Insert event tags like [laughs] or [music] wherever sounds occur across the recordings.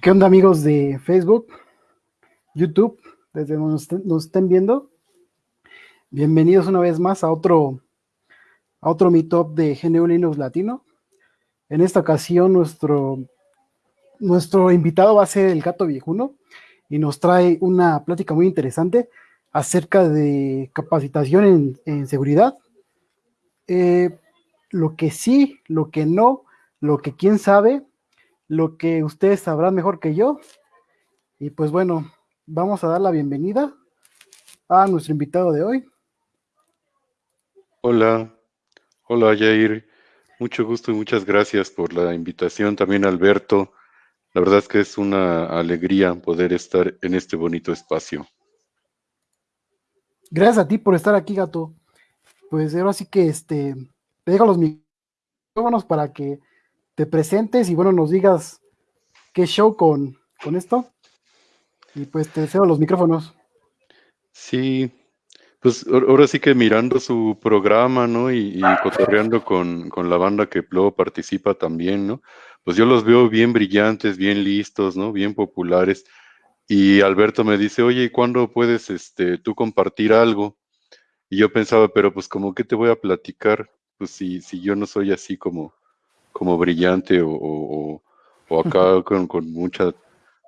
¿Qué onda amigos de Facebook, YouTube, desde donde nos estén viendo? Bienvenidos una vez más a otro, a otro Meetup de GNU Linux Latino. En esta ocasión nuestro, nuestro invitado va a ser el Gato Viejuno y nos trae una plática muy interesante acerca de capacitación en, seguridad. Eh, lo que sí, lo que no, lo que quién sabe lo que ustedes sabrán mejor que yo. Y pues bueno, vamos a dar la bienvenida a nuestro invitado de hoy. Hola, hola Jair, mucho gusto y muchas gracias por la invitación. También Alberto, la verdad es que es una alegría poder estar en este bonito espacio. Gracias a ti por estar aquí, gato. Pues ahora sí que este, te dejo los micrófonos para que te presentes y bueno, nos digas qué show con, con esto. Y pues te deseo los micrófonos. Sí, pues ahora sí que mirando su programa, ¿no? Y, y cotorreando con, con, la banda que luego participa también, ¿no? Pues yo los veo bien brillantes, bien listos, ¿no? Bien populares. Y Alberto me dice, oye, ¿y cuándo puedes este, tú compartir algo? Y yo pensaba, pero pues como que te voy a platicar, pues si, si yo no soy así como, como brillante o, acá con, con mucho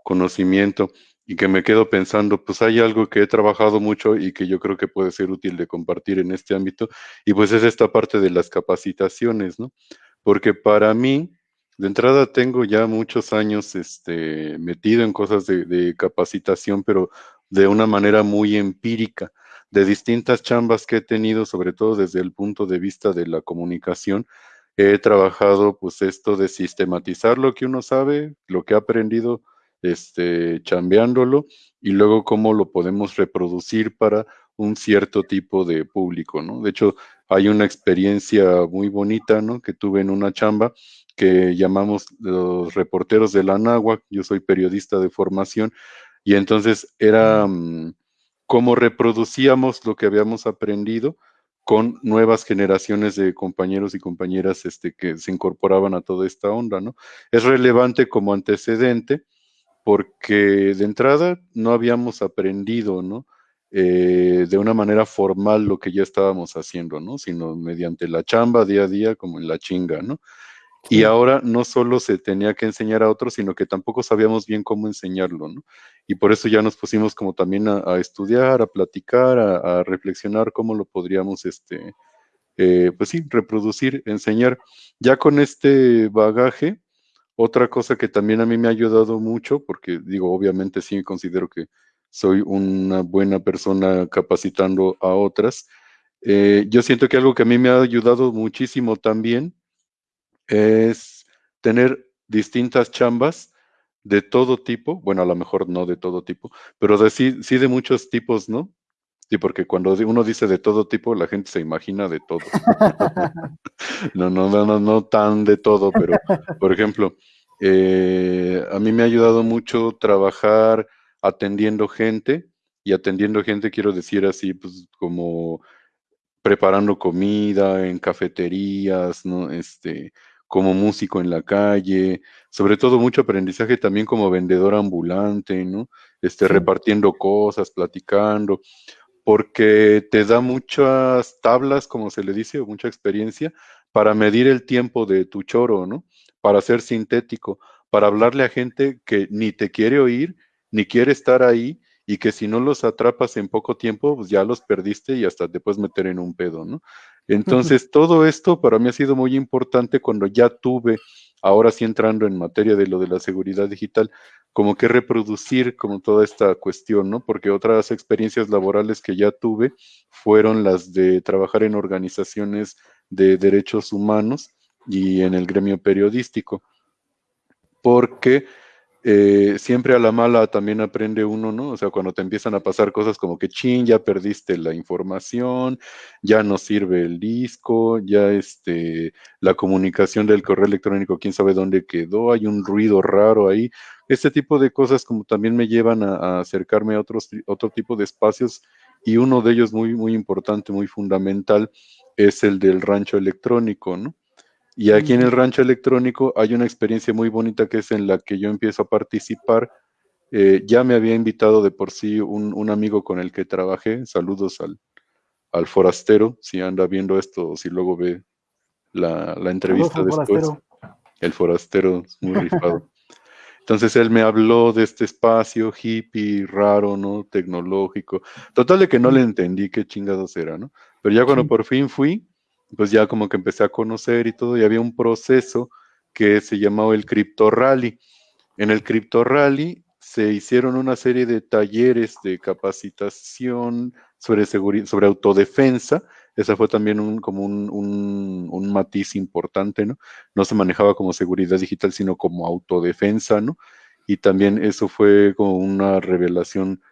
conocimiento y que me quedo pensando, pues hay algo que he trabajado mucho y que yo creo que puede ser útil de compartir en este ámbito, y pues es esta parte de las capacitaciones, ¿no? Porque para mí, de entrada tengo ya muchos años este, metido en cosas de, de capacitación, pero de una manera muy empírica, de distintas chambas que he tenido, sobre todo desde el punto de vista de la comunicación, he trabajado pues esto de sistematizar lo que uno sabe, lo que ha aprendido este, chambeándolo y luego cómo lo podemos reproducir para un cierto tipo de público, ¿no? De hecho, hay una experiencia muy bonita, ¿no? Que tuve en una chamba que llamamos los reporteros de la Anáhuac, yo soy periodista de formación, y entonces era mm, cómo reproducíamos lo que habíamos aprendido con nuevas generaciones de compañeros y compañeras este, que se incorporaban a toda esta onda, ¿no? Es relevante como antecedente porque de entrada no habíamos aprendido, ¿no? Eh, de una manera formal lo que ya estábamos haciendo, ¿no? Sino mediante la chamba día a día, como en la chinga, ¿no? Y ahora no solo se tenía que enseñar a otros, sino que tampoco sabíamos bien cómo enseñarlo, ¿no? Y por eso ya nos pusimos como también a, estudiar, a platicar, a, reflexionar cómo lo podríamos, este, eh, pues sí, reproducir, enseñar. Ya con este bagaje, otra cosa que también a mí me ha ayudado mucho, porque digo, obviamente sí considero que soy una buena persona capacitando a otras, eh, yo siento que algo que a mí me ha ayudado muchísimo también, es tener distintas chambas de todo tipo, bueno, a lo mejor no de todo tipo, pero de, sí, sí de muchos tipos, ¿no? Sí, porque cuando uno dice de todo tipo, la gente se imagina de todo. [laughs] no, no, no, no, tan de todo, pero, por ejemplo, eh, a mí me ha ayudado mucho trabajar atendiendo gente, y atendiendo gente quiero decir así, pues como preparando comida en cafeterías, ¿no? Este, como músico en la calle, sobre todo mucho aprendizaje también como vendedor ambulante, ¿no? Este, repartiendo cosas, platicando, porque te da muchas tablas, como se le dice, o mucha experiencia, para medir el tiempo de tu choro, ¿no? Para ser sintético, para hablarle a gente que ni te quiere oír, ni quiere estar ahí, y que si no los atrapas en poco tiempo, pues ya los perdiste y hasta te puedes meter en un pedo, ¿no? Entonces, todo esto para mí ha sido muy importante cuando ya tuve, ahora sí entrando en materia de lo de la seguridad digital, como que reproducir como toda esta cuestión, ¿no? Porque otras experiencias laborales que ya tuve fueron las de trabajar en organizaciones de derechos humanos y en el gremio periodístico. Porque eh, siempre a la mala también aprende uno, ¿no? O sea, cuando te empiezan a pasar cosas como que, chin, ya perdiste la información, ya no sirve el disco, ya este, la comunicación del correo electrónico, quién sabe dónde quedó, hay un ruido raro ahí. Este tipo de cosas como también me llevan a, a acercarme a otros, otro tipo de espacios y uno de ellos muy, muy importante, muy fundamental, es el del rancho electrónico, ¿no? Y aquí en el rancho electrónico hay una experiencia muy bonita que es en la que yo empiezo a participar. Eh, ya me había invitado de por sí un, amigo con el que trabajé. Saludos al, al, forastero, si anda viendo esto o si luego ve la, entrevista después. El forastero muy rifado. [laughs] Entonces él me habló de este espacio hippie, raro, ¿no? Tecnológico. Total de que no le entendí qué chingados era, ¿no? Pero ya cuando por fin fui, pues ya como que empecé a conocer y todo, y había un proceso que se llamaba el Crypto Rally. En el Crypto Rally se hicieron una serie de talleres de capacitación sobre, sobre autodefensa. Esa fue también un, como un, un, matiz importante, ¿no? No se manejaba como seguridad digital, sino como autodefensa, ¿no? Y también eso fue como una revelación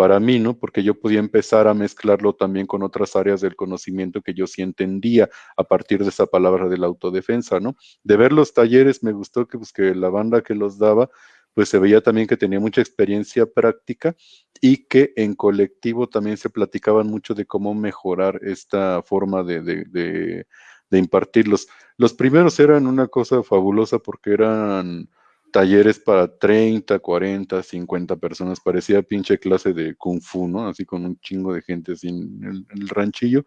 para mí, ¿no? Porque yo podía empezar a mezclarlo también con otras áreas del conocimiento que yo sí entendía a partir de esa palabra de la autodefensa, ¿no? De ver los talleres me gustó que, pues, que la banda que los daba, pues se veía también que tenía mucha experiencia práctica y que en colectivo también se platicaban mucho de cómo mejorar esta forma de, impartirlos. Los primeros eran una cosa fabulosa porque eran talleres para 30, 40, 50 personas, parecía pinche clase de kung fu, ¿no? Así con un chingo de gente en el, ranchillo.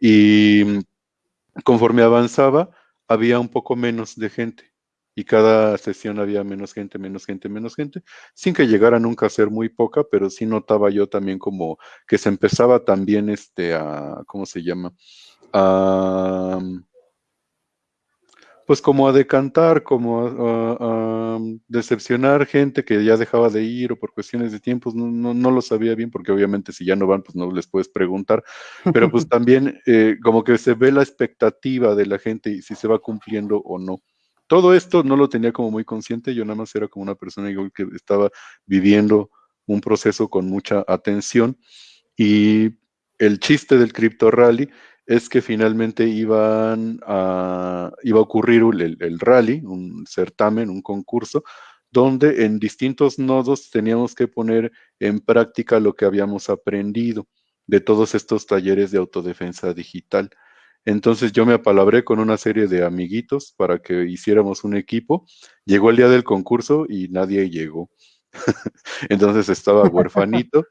Y conforme avanzaba, había un poco menos de gente. Y cada sesión había menos gente, menos gente, menos gente, sin que llegara nunca a ser muy poca, pero sí notaba yo también como que se empezaba también este a, ¿cómo se llama? A, pues como a decantar, como a, decepcionar gente que ya dejaba de ir o por cuestiones de tiempos, no, no, lo sabía bien porque obviamente si ya no van, pues no les puedes preguntar, pero pues [laughs] también eh, como que se ve la expectativa de la gente y si se va cumpliendo o no. Todo esto no lo tenía como muy consciente, yo nada más era como una persona que estaba viviendo un proceso con mucha atención y el chiste del Crypto Rally es que finalmente iban a, iba a ocurrir el, rally, un certamen, un concurso, donde en distintos nodos teníamos que poner en práctica lo que habíamos aprendido de todos estos talleres de autodefensa digital. Entonces yo me apalabré con una serie de amiguitos para que hiciéramos un equipo. Llegó el día del concurso y nadie llegó. [laughs] Entonces estaba [laughs] huerfanito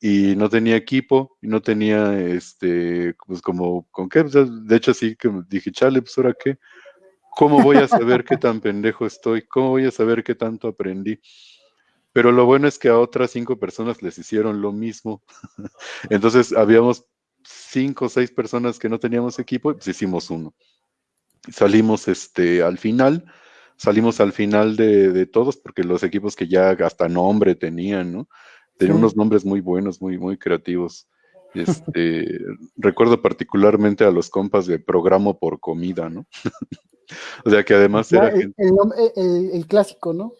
y no tenía equipo y no tenía, este, pues como, ¿con qué? De hecho, sí que dije, chale, pues ahora qué, ¿cómo voy a saber qué tan pendejo estoy? ¿Cómo voy a saber qué tanto aprendí? Pero lo bueno es que a otras cinco personas les hicieron lo mismo. [laughs] Entonces, habíamos cinco o seis personas que no teníamos equipo pues hicimos uno. Salimos este, al final, salimos al final de, de todos porque los equipos que ya hasta nombre tenían, ¿no? Tenía unos nombres muy buenos, muy, muy creativos. Este, [laughs] recuerdo particularmente a los compas de Programo por Comida, ¿no? [laughs] o sea que además era. El, clásico, ¿no?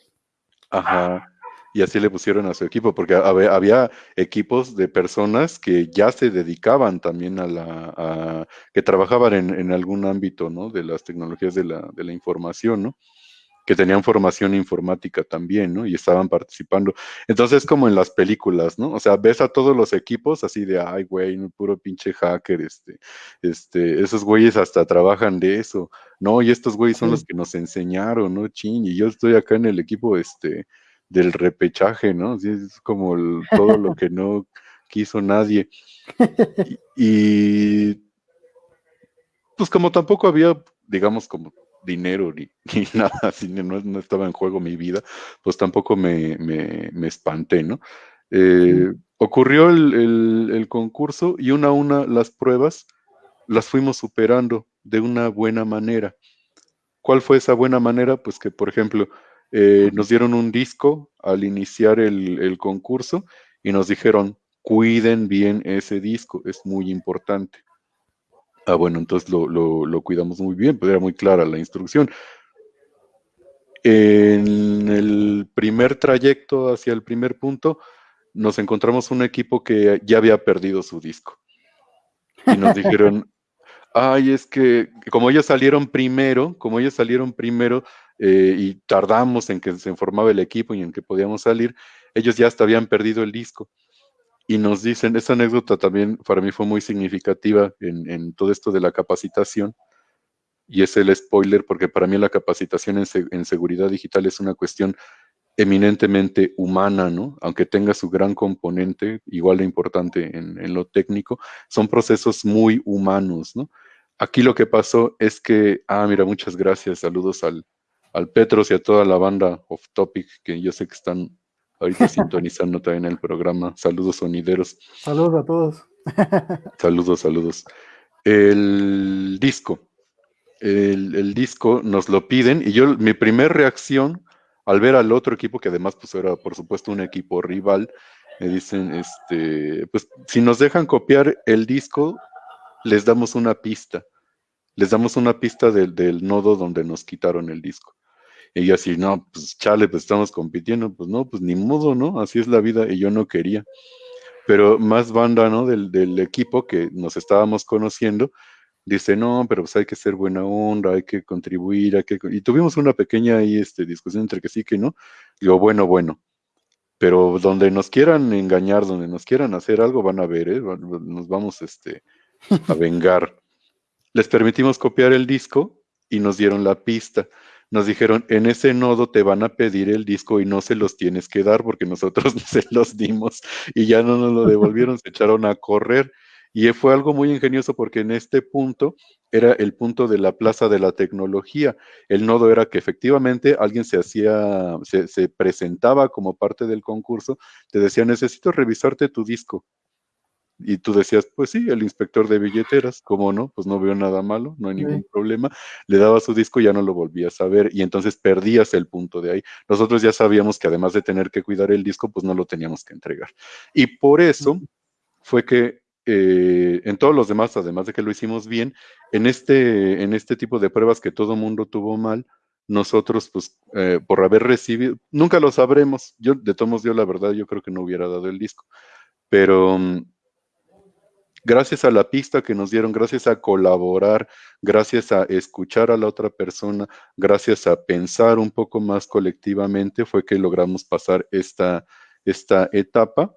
Ajá. Y así le pusieron a su equipo, porque había, equipos de personas que ya se dedicaban también a la. que trabajaban en, en, algún ámbito, ¿no? De las tecnologías de la, de la información, ¿no? Que tenían formación informática también, ¿no? Y estaban participando. Entonces, como en las películas, ¿no? O sea, ves a todos los equipos así de, ay, güey, puro pinche hacker, este, este, esos güeyes hasta trabajan de eso, ¿no? Y estos güeyes son los que nos enseñaron, ¿no? Ching, y yo estoy acá en el equipo, este, del repechaje, ¿no? es como todo lo que no quiso nadie. [laughs] y pues como tampoco había, digamos, como dinero [laughs] ni, nada, así no, estaba en juego mi vida, pues tampoco me, me, espanté, ¿no? Eh, ocurrió el, concurso y una a una las pruebas las fuimos superando de una buena manera. ¿Cuál fue esa buena manera? Pues que, por ejemplo, eh, nos dieron un disco al iniciar el, el concurso y nos dijeron, cuiden bien ese disco, es muy importante. Ah, bueno, entonces lo, cuidamos muy bien, pues era muy clara la instrucción. En el primer trayecto hacia el primer punto, nos encontramos un equipo que ya había perdido su disco. Y nos dijeron, [laughs] ay, es que como ellos salieron primero, como ellos salieron primero eh, y tardamos en que se formaba el equipo y en que podíamos salir, ellos ya hasta habían perdido el disco y nos dicen, esa anécdota también para mí fue muy significativa en, todo esto de la capacitación. y es el spoiler porque para mí la capacitación en, seguridad digital es una cuestión eminentemente humana, ¿no? Aunque tenga su gran componente, igual de importante en, lo técnico, son procesos muy humanos, ¿no? Aquí lo que pasó es que, ah, mira, muchas gracias, saludos al, al Petros y a toda la banda Off Topic, que yo sé que están ahorita sintonizando también el programa. Saludos sonideros. Saludos a todos. [laughs] saludos, saludos. El disco el, disco, nos lo piden y yo, mi primer reacción al ver al otro equipo, que además pues era por supuesto un equipo rival, me dicen, este, pues si nos dejan copiar el disco, les damos una pista, les damos una pista del, del nodo donde nos quitaron el disco. Y yo así, no, pues chale, pues estamos compitiendo, pues no, pues ni modo, ¿no? Así es la vida y yo no quería. Pero más banda, ¿no? Del, del equipo que nos estábamos conociendo, dice, no, pero pues hay que ser buena onda, hay que contribuir, hay que... Y tuvimos una pequeña ahí, este, discusión entre que sí que no. Digo, bueno, bueno. Pero donde nos quieran engañar, donde nos quieran hacer algo, van a ver, ¿eh? Nos vamos este, a [laughs] vengar. Les permitimos copiar el disco y nos dieron la pista. Nos dijeron, en ese nodo te van a pedir el disco y no se los tienes que dar porque nosotros [laughs] se los dimos y ya no nos lo devolvieron, se echaron a correr. Y fue algo muy ingenioso porque en este punto era el punto de la plaza de la tecnología. El nodo era que efectivamente alguien se hacía, se, presentaba como parte del concurso, te decía, necesito revisarte tu disco. Y tú decías, pues sí, el inspector de billeteras, ¿cómo no? Pues no veo nada malo, no hay ningún problema. Le daba su disco y ya no lo volvías a ver y entonces perdías el punto de ahí. Nosotros ya sabíamos que además de tener que cuidar el disco, pues no lo teníamos que entregar. Y por eso fue que eh, en todos los demás, además de que lo hicimos bien, en este, en este tipo de pruebas que todo mundo tuvo mal, nosotros, pues, eh, por haber recibido, nunca lo sabremos. Yo, de todos dio la verdad, yo creo que no hubiera dado el disco. Pero mm, gracias a la pista que nos dieron, gracias a colaborar, gracias a escuchar a la otra persona, gracias a pensar un poco más colectivamente, fue que logramos pasar esta, esta etapa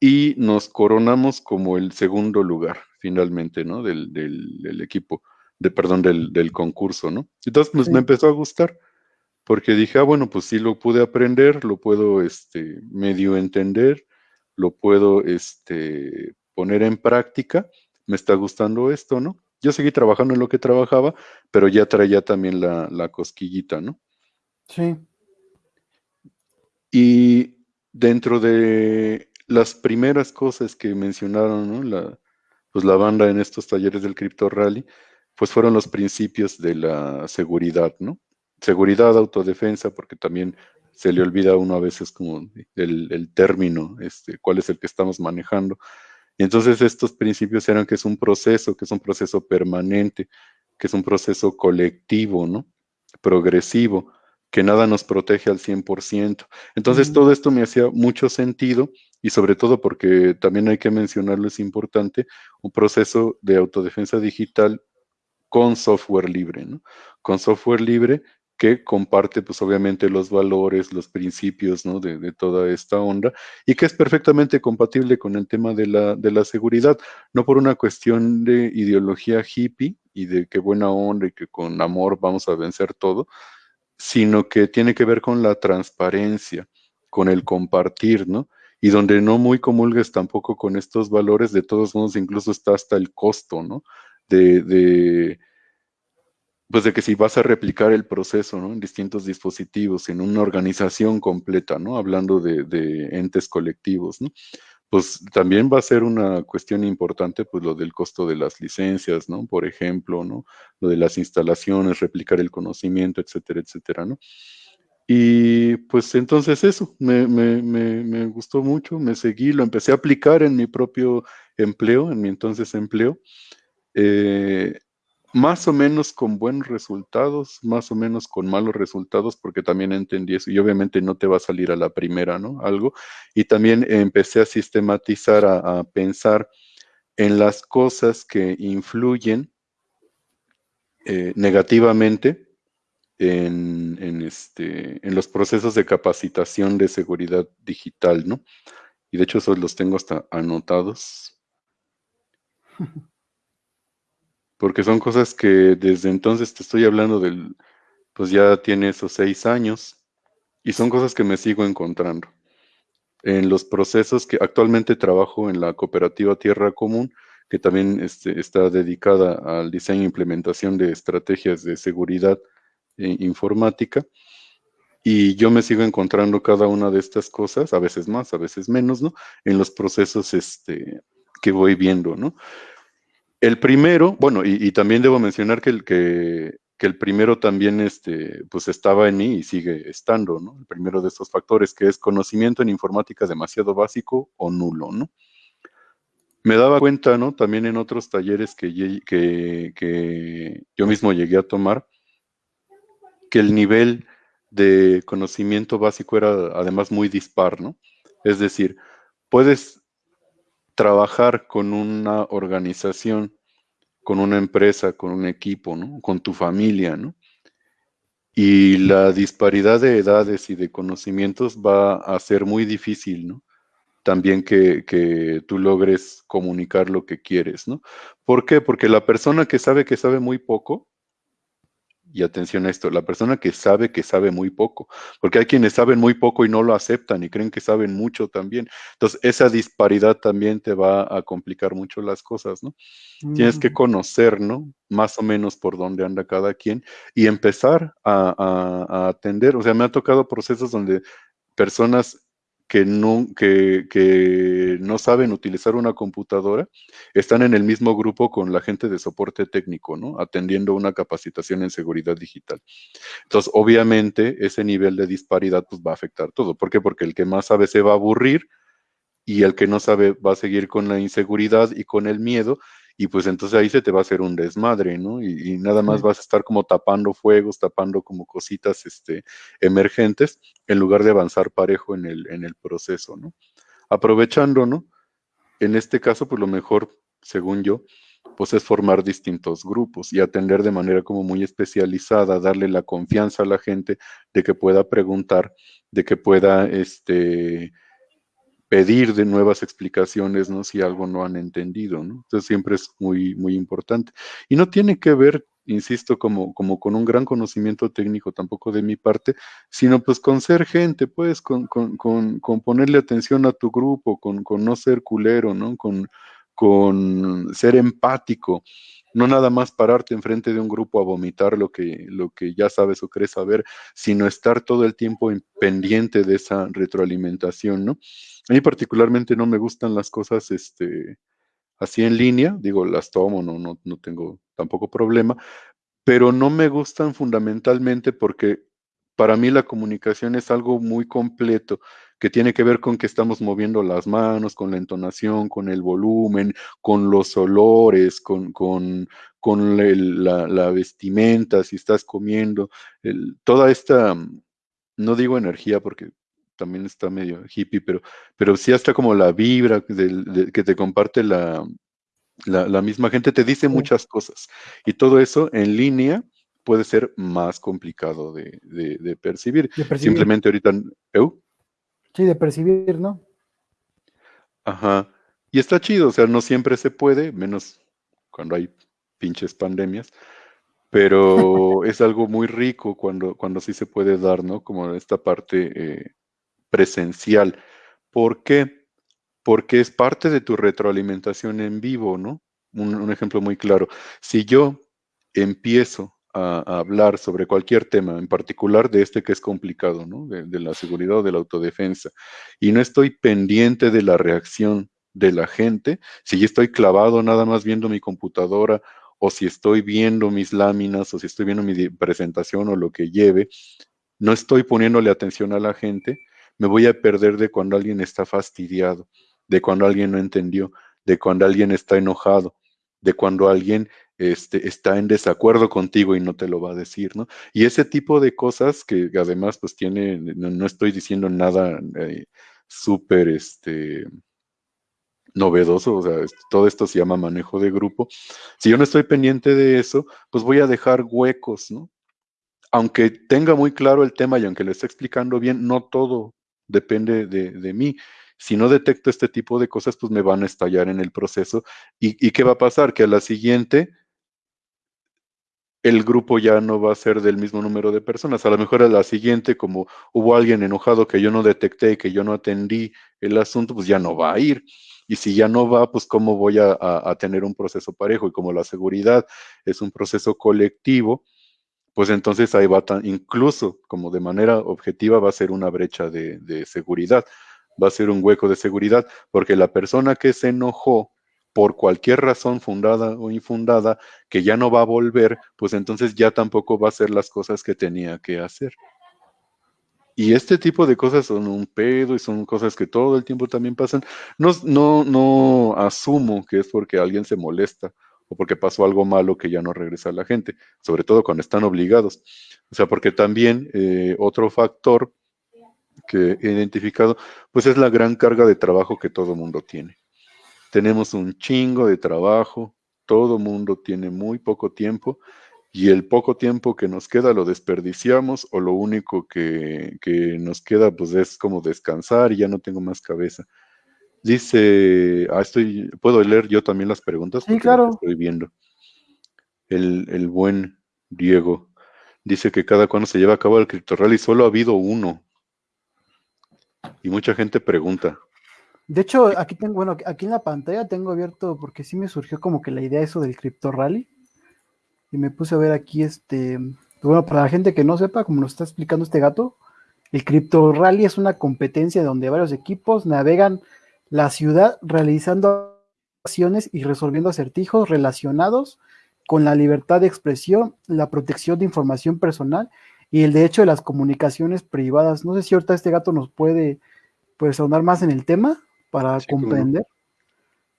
y nos coronamos como el segundo lugar, finalmente, ¿no? Del, del, equipo, de, perdón, del, del, concurso, ¿no? Entonces, pues me empezó a gustar, porque dije, ah, bueno, pues sí lo pude aprender, lo puedo, este, medio entender, lo puedo, este, poner en práctica, me está gustando esto, ¿no? Yo seguí trabajando en lo que trabajaba, pero ya traía también la, la cosquillita, ¿no? Sí. Y dentro de las primeras cosas que mencionaron, La, pues la banda en estos talleres del Crypto Rally, pues fueron los principios de la seguridad, ¿no? Seguridad, autodefensa, porque también se le olvida a uno a veces como el, término, este, cuál es el que estamos manejando. Entonces estos principios eran que es un proceso, que es un proceso permanente, que es un proceso colectivo, ¿no? Progresivo, que nada nos protege al 100%. Entonces todo esto me hacía mucho sentido y sobre todo porque también hay que mencionarlo, es importante, un proceso de autodefensa digital con software libre, ¿no? Con software libre que comparte, pues obviamente, los valores, los principios, ¿no? De, toda esta onda y que es perfectamente compatible con el tema de la, de la seguridad, no por una cuestión de ideología hippie y de qué buena onda y que con amor vamos a vencer todo, sino que tiene que ver con la transparencia, con el compartir, ¿no? y donde no muy comulgues tampoco con estos valores, de todos modos incluso está hasta el costo, ¿no? De, pues de que si vas a replicar el proceso, ¿no? En distintos dispositivos, en una organización completa. Hablando de, de entes colectivos. Pues también va a ser una cuestión importante, pues lo del costo de las licencias. Por ejemplo. Lo de las instalaciones, replicar el conocimiento, etcétera, etcétera, ¿no? Y pues entonces eso, me, gustó mucho, me seguí, lo empecé a aplicar en mi propio empleo, en mi entonces empleo, eh, más o menos con buenos resultados, más o menos con malos resultados, porque también entendí eso y obviamente no te va a salir a la primera, ¿no? Algo. Y también empecé a sistematizar, a, pensar en las cosas que influyen eh, negativamente en, este, en los procesos de capacitación de seguridad digital, ¿no? Y de hecho esos los tengo hasta anotados. [laughs] porque son cosas que desde entonces te estoy hablando del, pues ya tiene esos seis años, y son cosas que me sigo encontrando. En los procesos que actualmente trabajo en la cooperativa Tierra Común, que también este, está dedicada al diseño e implementación de estrategias de seguridad e informática, y yo me sigo encontrando cada una de estas cosas, a veces más, a veces menos, ¿no? En los procesos este, que voy viendo, ¿no? El primero, bueno, y, también debo mencionar que el, que, el primero también este, pues estaba en mí y sigue estando, ¿no? El primero de estos factores, que es conocimiento en informática demasiado básico o nulo, ¿no? Me daba cuenta, ¿no? También en otros talleres que, que, que yo mismo llegué a tomar, que el nivel de conocimiento básico era además muy dispar, ¿no? Es decir, puedes trabajar con una organización, con una empresa, con un equipo, ¿no? Con tu familia, ¿no? Y la disparidad de edades y de conocimientos va a ser muy difícil, ¿no? También que, que tú logres comunicar lo que quieres, ¿no? ¿Por qué? Porque la persona que sabe que sabe muy poco, y atención a esto, la persona que sabe que sabe muy poco, porque hay quienes saben muy poco y no lo aceptan y creen que saben mucho también. Entonces, esa disparidad también te va a complicar mucho las cosas, ¿no? Tienes que conocer, ¿no? Más o menos por dónde anda cada quien y empezar a atender. O sea, me ha tocado procesos donde personas que no, que, no saben utilizar una computadora están en el mismo grupo con la gente de soporte técnico, ¿no? Atendiendo una capacitación en seguridad digital. Entonces, obviamente, ese nivel de disparidad pues, va a afectar todo. ¿Por qué? Porque el que más sabe se va a aburrir y el que no sabe va a seguir con la inseguridad y con el miedo y pues entonces ahí se te va a hacer un desmadre, ¿no? Y, nada más vas a estar como tapando fuegos, tapando como cositas este, emergentes, en lugar de avanzar parejo en el, en el proceso, ¿no? Aprovechando, ¿no? En este caso, pues lo mejor, según yo, pues es formar distintos grupos y atender de manera como muy especializada, darle la confianza a la gente de que pueda preguntar, de que pueda, este, pedir de nuevas explicaciones, ¿no? Si algo no han entendido, ¿no? Entonces siempre es muy, muy importante. Y no tiene que ver, insisto, como, como con un gran conocimiento técnico tampoco de mi parte, sino pues con ser gente, pues, con, con, con, ponerle atención a tu grupo, con, con no ser culero, ¿no? Con, con ser empático, no nada más pararte enfrente de un grupo a vomitar lo que, lo que ya sabes o crees saber, sino estar todo el tiempo pendiente de esa retroalimentación, ¿no? A mí particularmente no me gustan las cosas este, así en línea, digo, las tomo, no, no, no tengo tampoco problema, pero no me gustan fundamentalmente porque para mí la comunicación es algo muy completo que tiene que ver con que estamos moviendo las manos, con la entonación, con el volumen, con los olores, con, con, con la, vestimenta, si estás comiendo, toda esta, no digo energía porque también está medio hippie, pero, pero sí hasta como la vibra que te comparte la, la, misma gente, te dice muchas cosas. Y todo eso en línea puede ser más complicado de, percibir. Simplemente ahorita... Sí, de percibir, ¿no? Ajá. Y está chido, o sea, no siempre se puede, menos cuando hay pinches pandemias, pero [laughs] es algo muy rico cuando, cuando sí se puede dar, ¿no? Como esta parte eh, presencial. ¿Por qué? Porque es parte de tu retroalimentación en vivo, ¿no? Un, ejemplo muy claro. Si yo empiezo a, hablar sobre cualquier tema, en particular de este que es complicado, ¿no? De, de, la seguridad o de la autodefensa, y no estoy pendiente de la reacción de la gente, si yo estoy clavado nada más viendo mi computadora o si estoy viendo mis láminas o si estoy viendo mi presentación o lo que lleve, no estoy poniéndole atención a la gente, me voy a perder de cuando alguien está fastidiado, de cuando alguien no entendió, de cuando alguien está enojado, de cuando alguien este, está en desacuerdo contigo y no te lo va a decir, ¿no? Y ese tipo de cosas que además pues tiene, no, estoy diciendo nada eh, súper, este, novedoso, o sea, todo esto se llama manejo de grupo. Si yo no estoy pendiente de eso, pues voy a dejar huecos, ¿no? Aunque tenga muy claro el tema y aunque lo esté explicando bien, no todo depende de, mí. Si no detecto este tipo de cosas, pues me van a estallar en el proceso. ¿Y, qué va a pasar? Que a la siguiente el grupo ya no va a ser del mismo número de personas. A lo mejor a la siguiente, como hubo alguien enojado que yo no detecté, que yo no atendí el asunto, pues ya no va a ir. Y si ya no va, pues cómo voy a, tener un proceso parejo. Y como la seguridad es un proceso colectivo, pues entonces ahí va, tan, incluso como de manera objetiva, va a ser una brecha de, de seguridad, va a ser un hueco de seguridad, porque la persona que se enojó por cualquier razón fundada o infundada, que ya no va a volver, pues entonces ya tampoco va a hacer las cosas que tenía que hacer. Y este tipo de cosas son un pedo y son cosas que todo el tiempo también pasan. No, no, no asumo que es porque alguien se molesta o porque pasó algo malo que ya no regresa la gente, sobre todo cuando están obligados. O sea, porque también eh, otro factor que he identificado, pues es la gran carga de trabajo que todo mundo tiene. Tenemos un chingo de trabajo, todo mundo tiene muy poco tiempo y el poco tiempo que nos queda lo desperdiciamos o lo único que, nos queda pues es como descansar y ya no tengo más cabeza. Dice, ah, estoy, puedo leer yo también las preguntas. Sí, claro. Estoy viendo. El, el, buen Diego dice que cada cuando se lleva a cabo el Crypto Rally solo ha habido uno. Y mucha gente pregunta, de hecho, aquí tengo, bueno, aquí en la pantalla tengo abierto, porque sí me surgió como que la idea eso del Crypto Rally. Y me puse a ver aquí este. Bueno, para la gente que no sepa, como nos está explicando este gato, el Crypto Rally es una competencia donde varios equipos navegan la ciudad realizando acciones y resolviendo acertijos relacionados con la libertad de expresión, la protección de información personal y el derecho de las comunicaciones privadas. No sé si ahorita este gato nos puede pues ahondar más en el tema para comprender,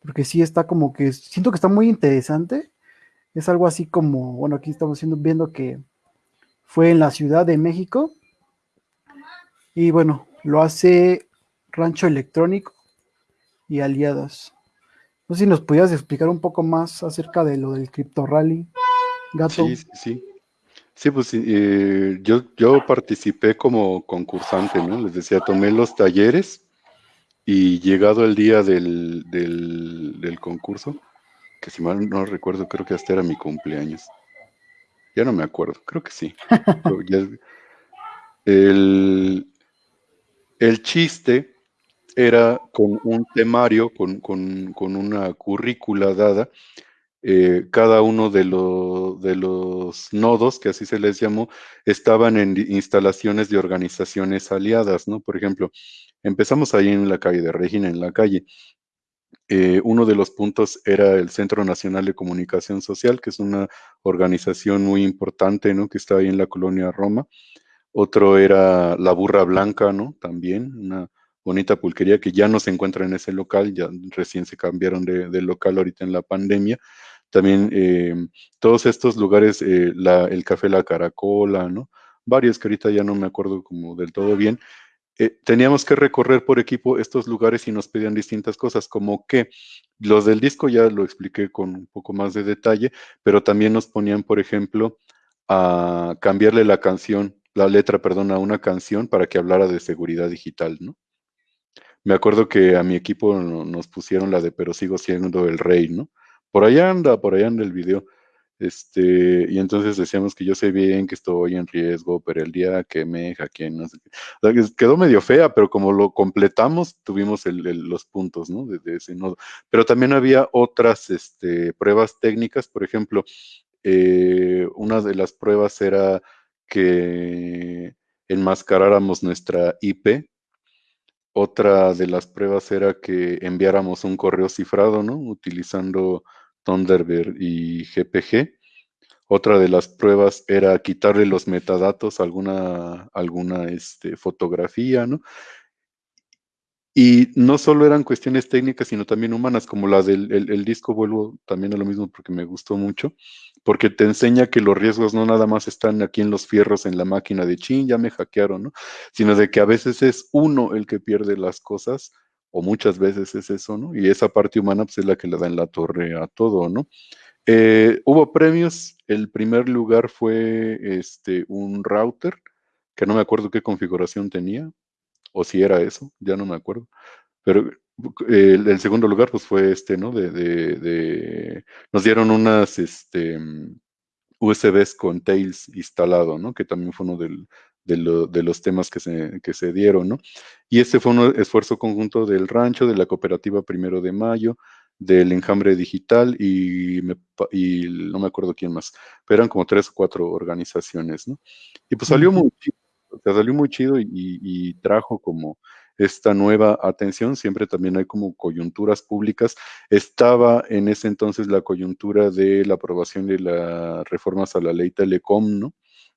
porque sí está como que, siento que está muy interesante, es algo así como, bueno, aquí estamos viendo que fue en la Ciudad de México, y bueno, lo hace Rancho Electrónico y Aliadas. No sé si nos pudieras explicar un poco más acerca de lo del Crypto Rally, Gato. Sí, sí. Sí, pues eh, yo, yo participé como concursante, ¿no? Les decía, tomé los talleres y llegado el día del, del, concurso, que si mal no recuerdo, creo que hasta era mi cumpleaños. Ya no me acuerdo, creo que sí. [laughs] el, el, chiste era con un temario, con, con, con una currícula dada, eh, cada uno de, de, los nodos, que así se les llamó, estaban en instalaciones de organizaciones aliadas, ¿no? Por ejemplo, Empezamos ahí en la calle de Regina, en la calle. Eh, uno de los puntos era el Centro Nacional de Comunicación Social, que es una organización muy importante, ¿no? Que está ahí en la colonia Roma. Otro era La Burra Blanca, ¿no? También, una bonita pulquería que ya no se encuentra en ese local, ya recién se cambiaron de, local ahorita en la pandemia. También eh, todos estos lugares, eh, el Café La Caracola, ¿no? Varios que ahorita ya no me acuerdo como del todo bien, eh, teníamos que recorrer por equipo estos lugares y nos pedían distintas cosas, como que los del disco ya lo expliqué con un poco más de detalle, pero también nos ponían, por ejemplo, a cambiarle la canción, la letra, perdón, a una canción para que hablara de seguridad digital, ¿no? Me acuerdo que a mi equipo nos pusieron la de Pero sigo siendo el rey, ¿no? Por allá anda, por allá anda el video. Este, y entonces decíamos que yo sé bien que estoy en riesgo, pero el día que me hackeen, no sé qué. quedó medio fea, pero como lo completamos, tuvimos los puntos, ¿no? De, ese nodo. Pero también había otras este, pruebas técnicas, por ejemplo, eh, una de las pruebas era que enmascaráramos nuestra IP. Otra de las pruebas era que enviáramos un correo cifrado, ¿no? Utilizando Thunderbird y GPG. Otra de las pruebas era quitarle los metadatos a alguna, alguna este, fotografía, ¿no? Y no solo eran cuestiones técnicas, sino también humanas, como la del el, disco, vuelvo también a lo mismo porque me gustó mucho, porque te enseña que los riesgos no nada más están aquí en los fierros en la máquina de chin, ya me hackearon, ¿no? Sino de que a veces es uno el que pierde las cosas o muchas veces es eso, ¿no? Y esa parte humana pues, es la que le da en la torre a todo, ¿no? Eh, hubo premios, el primer lugar fue este, un router, que no me acuerdo qué configuración tenía, o si era eso, ya no me acuerdo, pero eh, el, segundo lugar pues fue este, ¿no? De, de, nos dieron unas, este, USBs con Tails instalado, ¿no? Que también fue uno de, los temas que se, que se dieron, ¿no? Y este fue un esfuerzo conjunto del rancho, de la cooperativa Primero de Mayo, del enjambre digital y, no me acuerdo quién más, pero eran como tres o cuatro organizaciones, ¿no? Y pues salió muy chido, salió muy chido y, trajo como esta nueva atención, siempre también hay como coyunturas públicas. Estaba en ese entonces la coyuntura de la aprobación de las reformas a la ley Telecom, ¿no?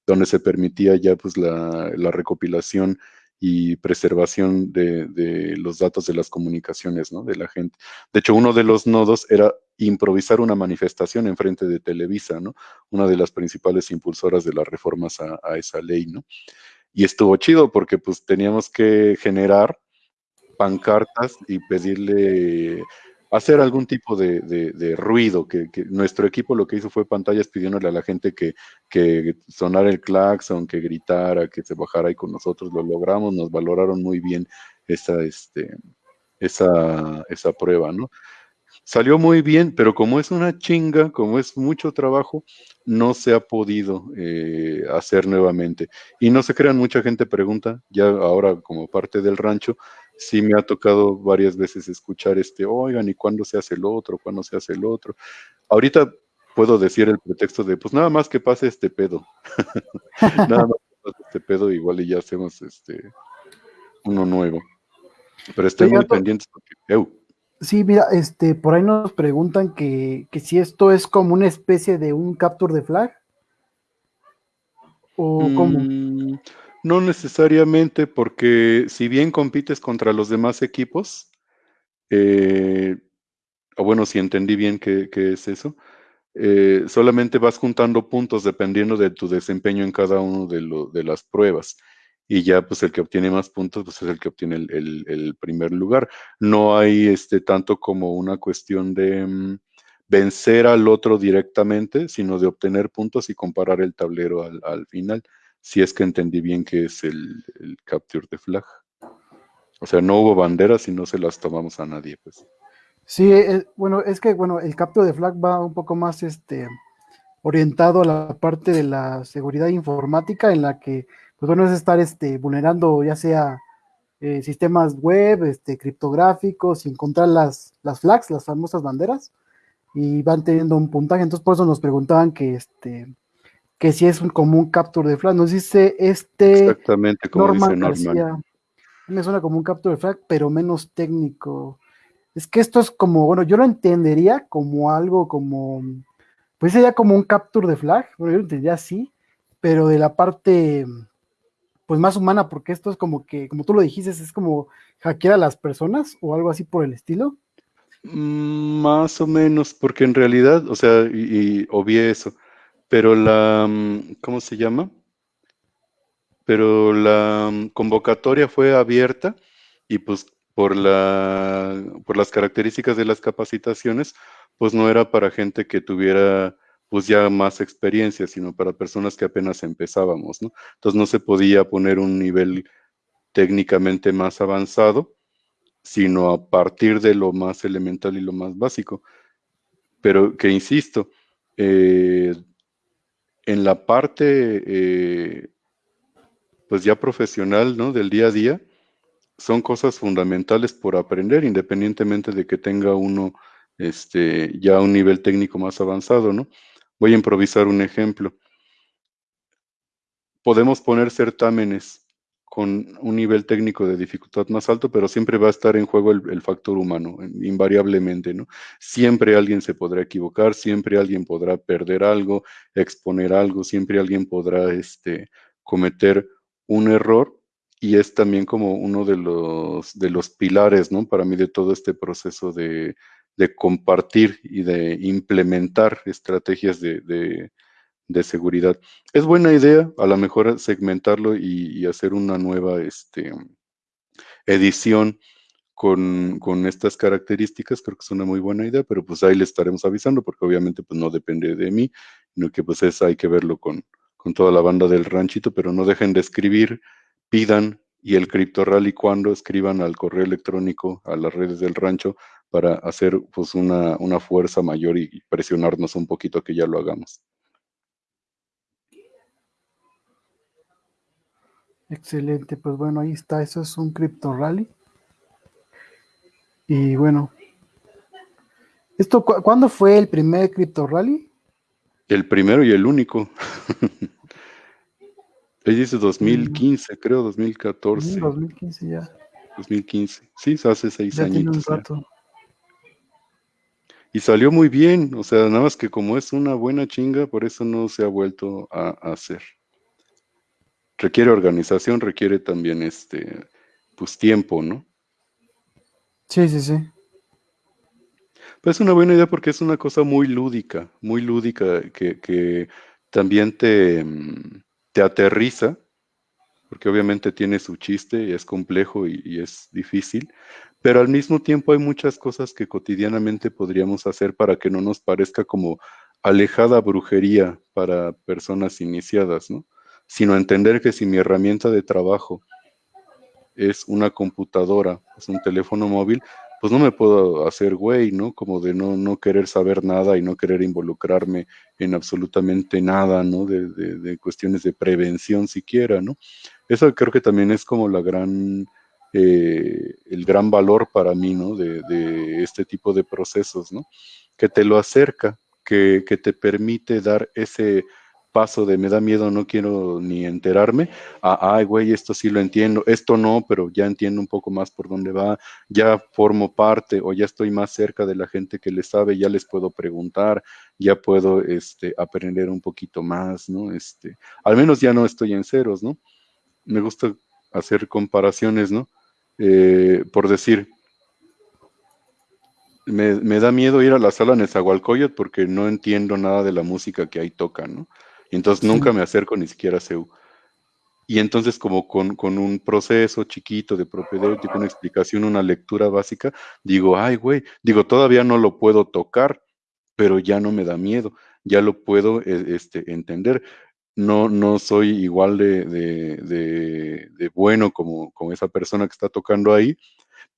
Donde se permitía ya pues la, la recopilación y preservación de, los datos de las comunicaciones ¿no? de la gente. De hecho, uno de los nodos era improvisar una manifestación en frente de Televisa, ¿no? una de las principales impulsoras de las reformas a esa ley. ¿no? Y estuvo chido porque pues teníamos que generar pancartas y pedirle hacer algún tipo de, ruido, que, nuestro equipo lo que hizo fue pantallas pidiéndole a la gente que, que sonara el claxon, que gritara, que se bajara ahí con nosotros, lo logramos, nos valoraron muy bien esa, este, esa, esa prueba, ¿no? Salió muy bien, pero como es una chinga, como es mucho trabajo, no se ha podido eh, hacer nuevamente. Y no se crean, mucha gente pregunta, ya ahora como parte del rancho, sí me ha tocado varias veces escuchar este, oigan, ¿y cuándo se hace el otro? ¿Cuándo se hace el otro? Ahorita puedo decir el pretexto de, pues nada más que pase este pedo. [laughs] nada más que pase este pedo, igual y ya hacemos este uno nuevo. Pero estoy muy pendiente porque, Sí, mira, este, por ahí nos preguntan que, que, si esto es como una especie de un capture de flag. ¿O cómo? Mm, no necesariamente, porque si bien compites contra los demás equipos, eh, o bueno, si entendí bien qué, es eso, eh, solamente vas juntando puntos dependiendo de tu desempeño en cada uno de, de, las pruebas. Y ya, pues el que obtiene más puntos, pues es el que obtiene el, primer lugar. No hay este tanto como una cuestión de mm, vencer al otro directamente, sino de obtener puntos y comparar el tablero al, al final si es que entendí bien que es el, capture de flag. O sea, no hubo banderas y no se las tomamos a nadie, pues. Sí, eh, bueno, es que bueno, el capture de flag va un poco más este orientado a la parte de la seguridad informática en la que pues bueno es estar este vulnerando ya sea eh, sistemas web, este criptográficos, y encontrar las, las flags, las famosas banderas, y van teniendo un puntaje. Entonces por eso nos preguntaban que este que si es un, como un capture de flag. Nos dice este. Exactamente, como dice Norman. me suena como un capture de flag, pero menos técnico. Es que esto es como, bueno, yo lo entendería como algo como, pues sería como un capture de flag, bueno, yo lo entendería así, pero de la parte, pues más humana, porque esto es como que, como tú lo dijiste, es como hackear a las personas o algo así por el estilo. Mm, más o menos, porque en realidad, o sea, y, y eso, pero la, mm, ¿cómo se llama? Pero la mm, convocatoria fue abierta y pues por, la, por las características de las capacitaciones, pues no era para gente que tuviera pues ya más experiencia, sino para personas que apenas empezábamos, ¿no? Entonces no se podía poner un nivel técnicamente más avanzado, sino a partir de lo más elemental y lo más básico. Pero que insisto, eh, en la parte, eh, pues ya profesional, ¿no? Del día a día, son cosas fundamentales por aprender, independientemente de que tenga uno este, ya un nivel técnico más avanzado, ¿no? Voy a improvisar un ejemplo. Podemos poner certámenes con un nivel técnico de dificultad más alto, pero siempre va a estar en juego el, factor humano, invariablemente, ¿no? Siempre alguien se podrá equivocar, siempre alguien podrá perder algo, exponer algo, siempre alguien podrá este, cometer un error y es también como uno de los, de los pilares, ¿no? Para mí de todo este proceso de, compartir y de implementar estrategias de de seguridad. Es buena idea, a lo mejor segmentarlo y, hacer una nueva este, edición con, estas características, creo que es una muy buena idea, pero pues ahí le estaremos avisando, porque obviamente pues no depende de mí, sino que pues es, hay que verlo con, con toda la banda del ranchito, pero no dejen de escribir, pidan y el Crypto Rally cuando escriban al correo electrónico, a las redes del rancho, para hacer pues, una, una fuerza mayor y presionarnos un poquito que ya lo hagamos. Excelente, pues bueno, ahí está, eso es un cripto rally. Y bueno, esto cu ¿cuándo fue el primer cripto rally? El primero y el único. [laughs] Él dice 2015, mm. creo, 2014. Sí, 2015 ya. 2015, sí, hace seis ya añitos. Tiene un rato. Y salió muy bien, o sea, nada más que como es una buena chinga, por eso no se ha vuelto a hacer requiere organización, requiere también este, pues tiempo, ¿no? Sí, sí, sí. Pues es una buena idea porque es una cosa muy lúdica, muy lúdica, que, también te, te, aterriza, porque obviamente tiene su chiste y es complejo y, y, es difícil, pero al mismo tiempo hay muchas cosas que cotidianamente podríamos hacer para que no nos parezca como alejada brujería para personas iniciadas, ¿no? sino entender que si mi herramienta de trabajo es una computadora, es un teléfono móvil, pues no me puedo hacer güey, ¿no? Como de no, no querer saber nada y no querer involucrarme en absolutamente nada, ¿no? De, de, cuestiones de prevención siquiera, ¿no? Eso creo que también es como la gran, eh, el gran valor para mí, ¿no? De, este tipo de procesos, ¿no? Que te lo acerca, que, que te permite dar ese paso de me da miedo, no quiero ni enterarme, a, ay, güey, esto sí lo entiendo, esto no, pero ya entiendo un poco más por dónde va, ya formo parte o ya estoy más cerca de la gente que le sabe, ya les puedo preguntar, ya puedo este, aprender un poquito más, ¿no? Este, al menos ya no estoy en ceros, ¿no? Me gusta hacer comparaciones, ¿no? Eh, por decir, me, me, da miedo ir a la sala Nezahualcóyotl porque no entiendo nada de la música que ahí tocan, ¿no? entonces nunca me acerco ni siquiera a CEU. Y entonces como con, un proceso chiquito de propedéutico, una explicación, una lectura básica, digo, ay, güey, digo, todavía no lo puedo tocar, pero ya no me da miedo, ya lo puedo e, este, entender. No, no soy igual de, de, bueno como, como esa persona que está tocando ahí,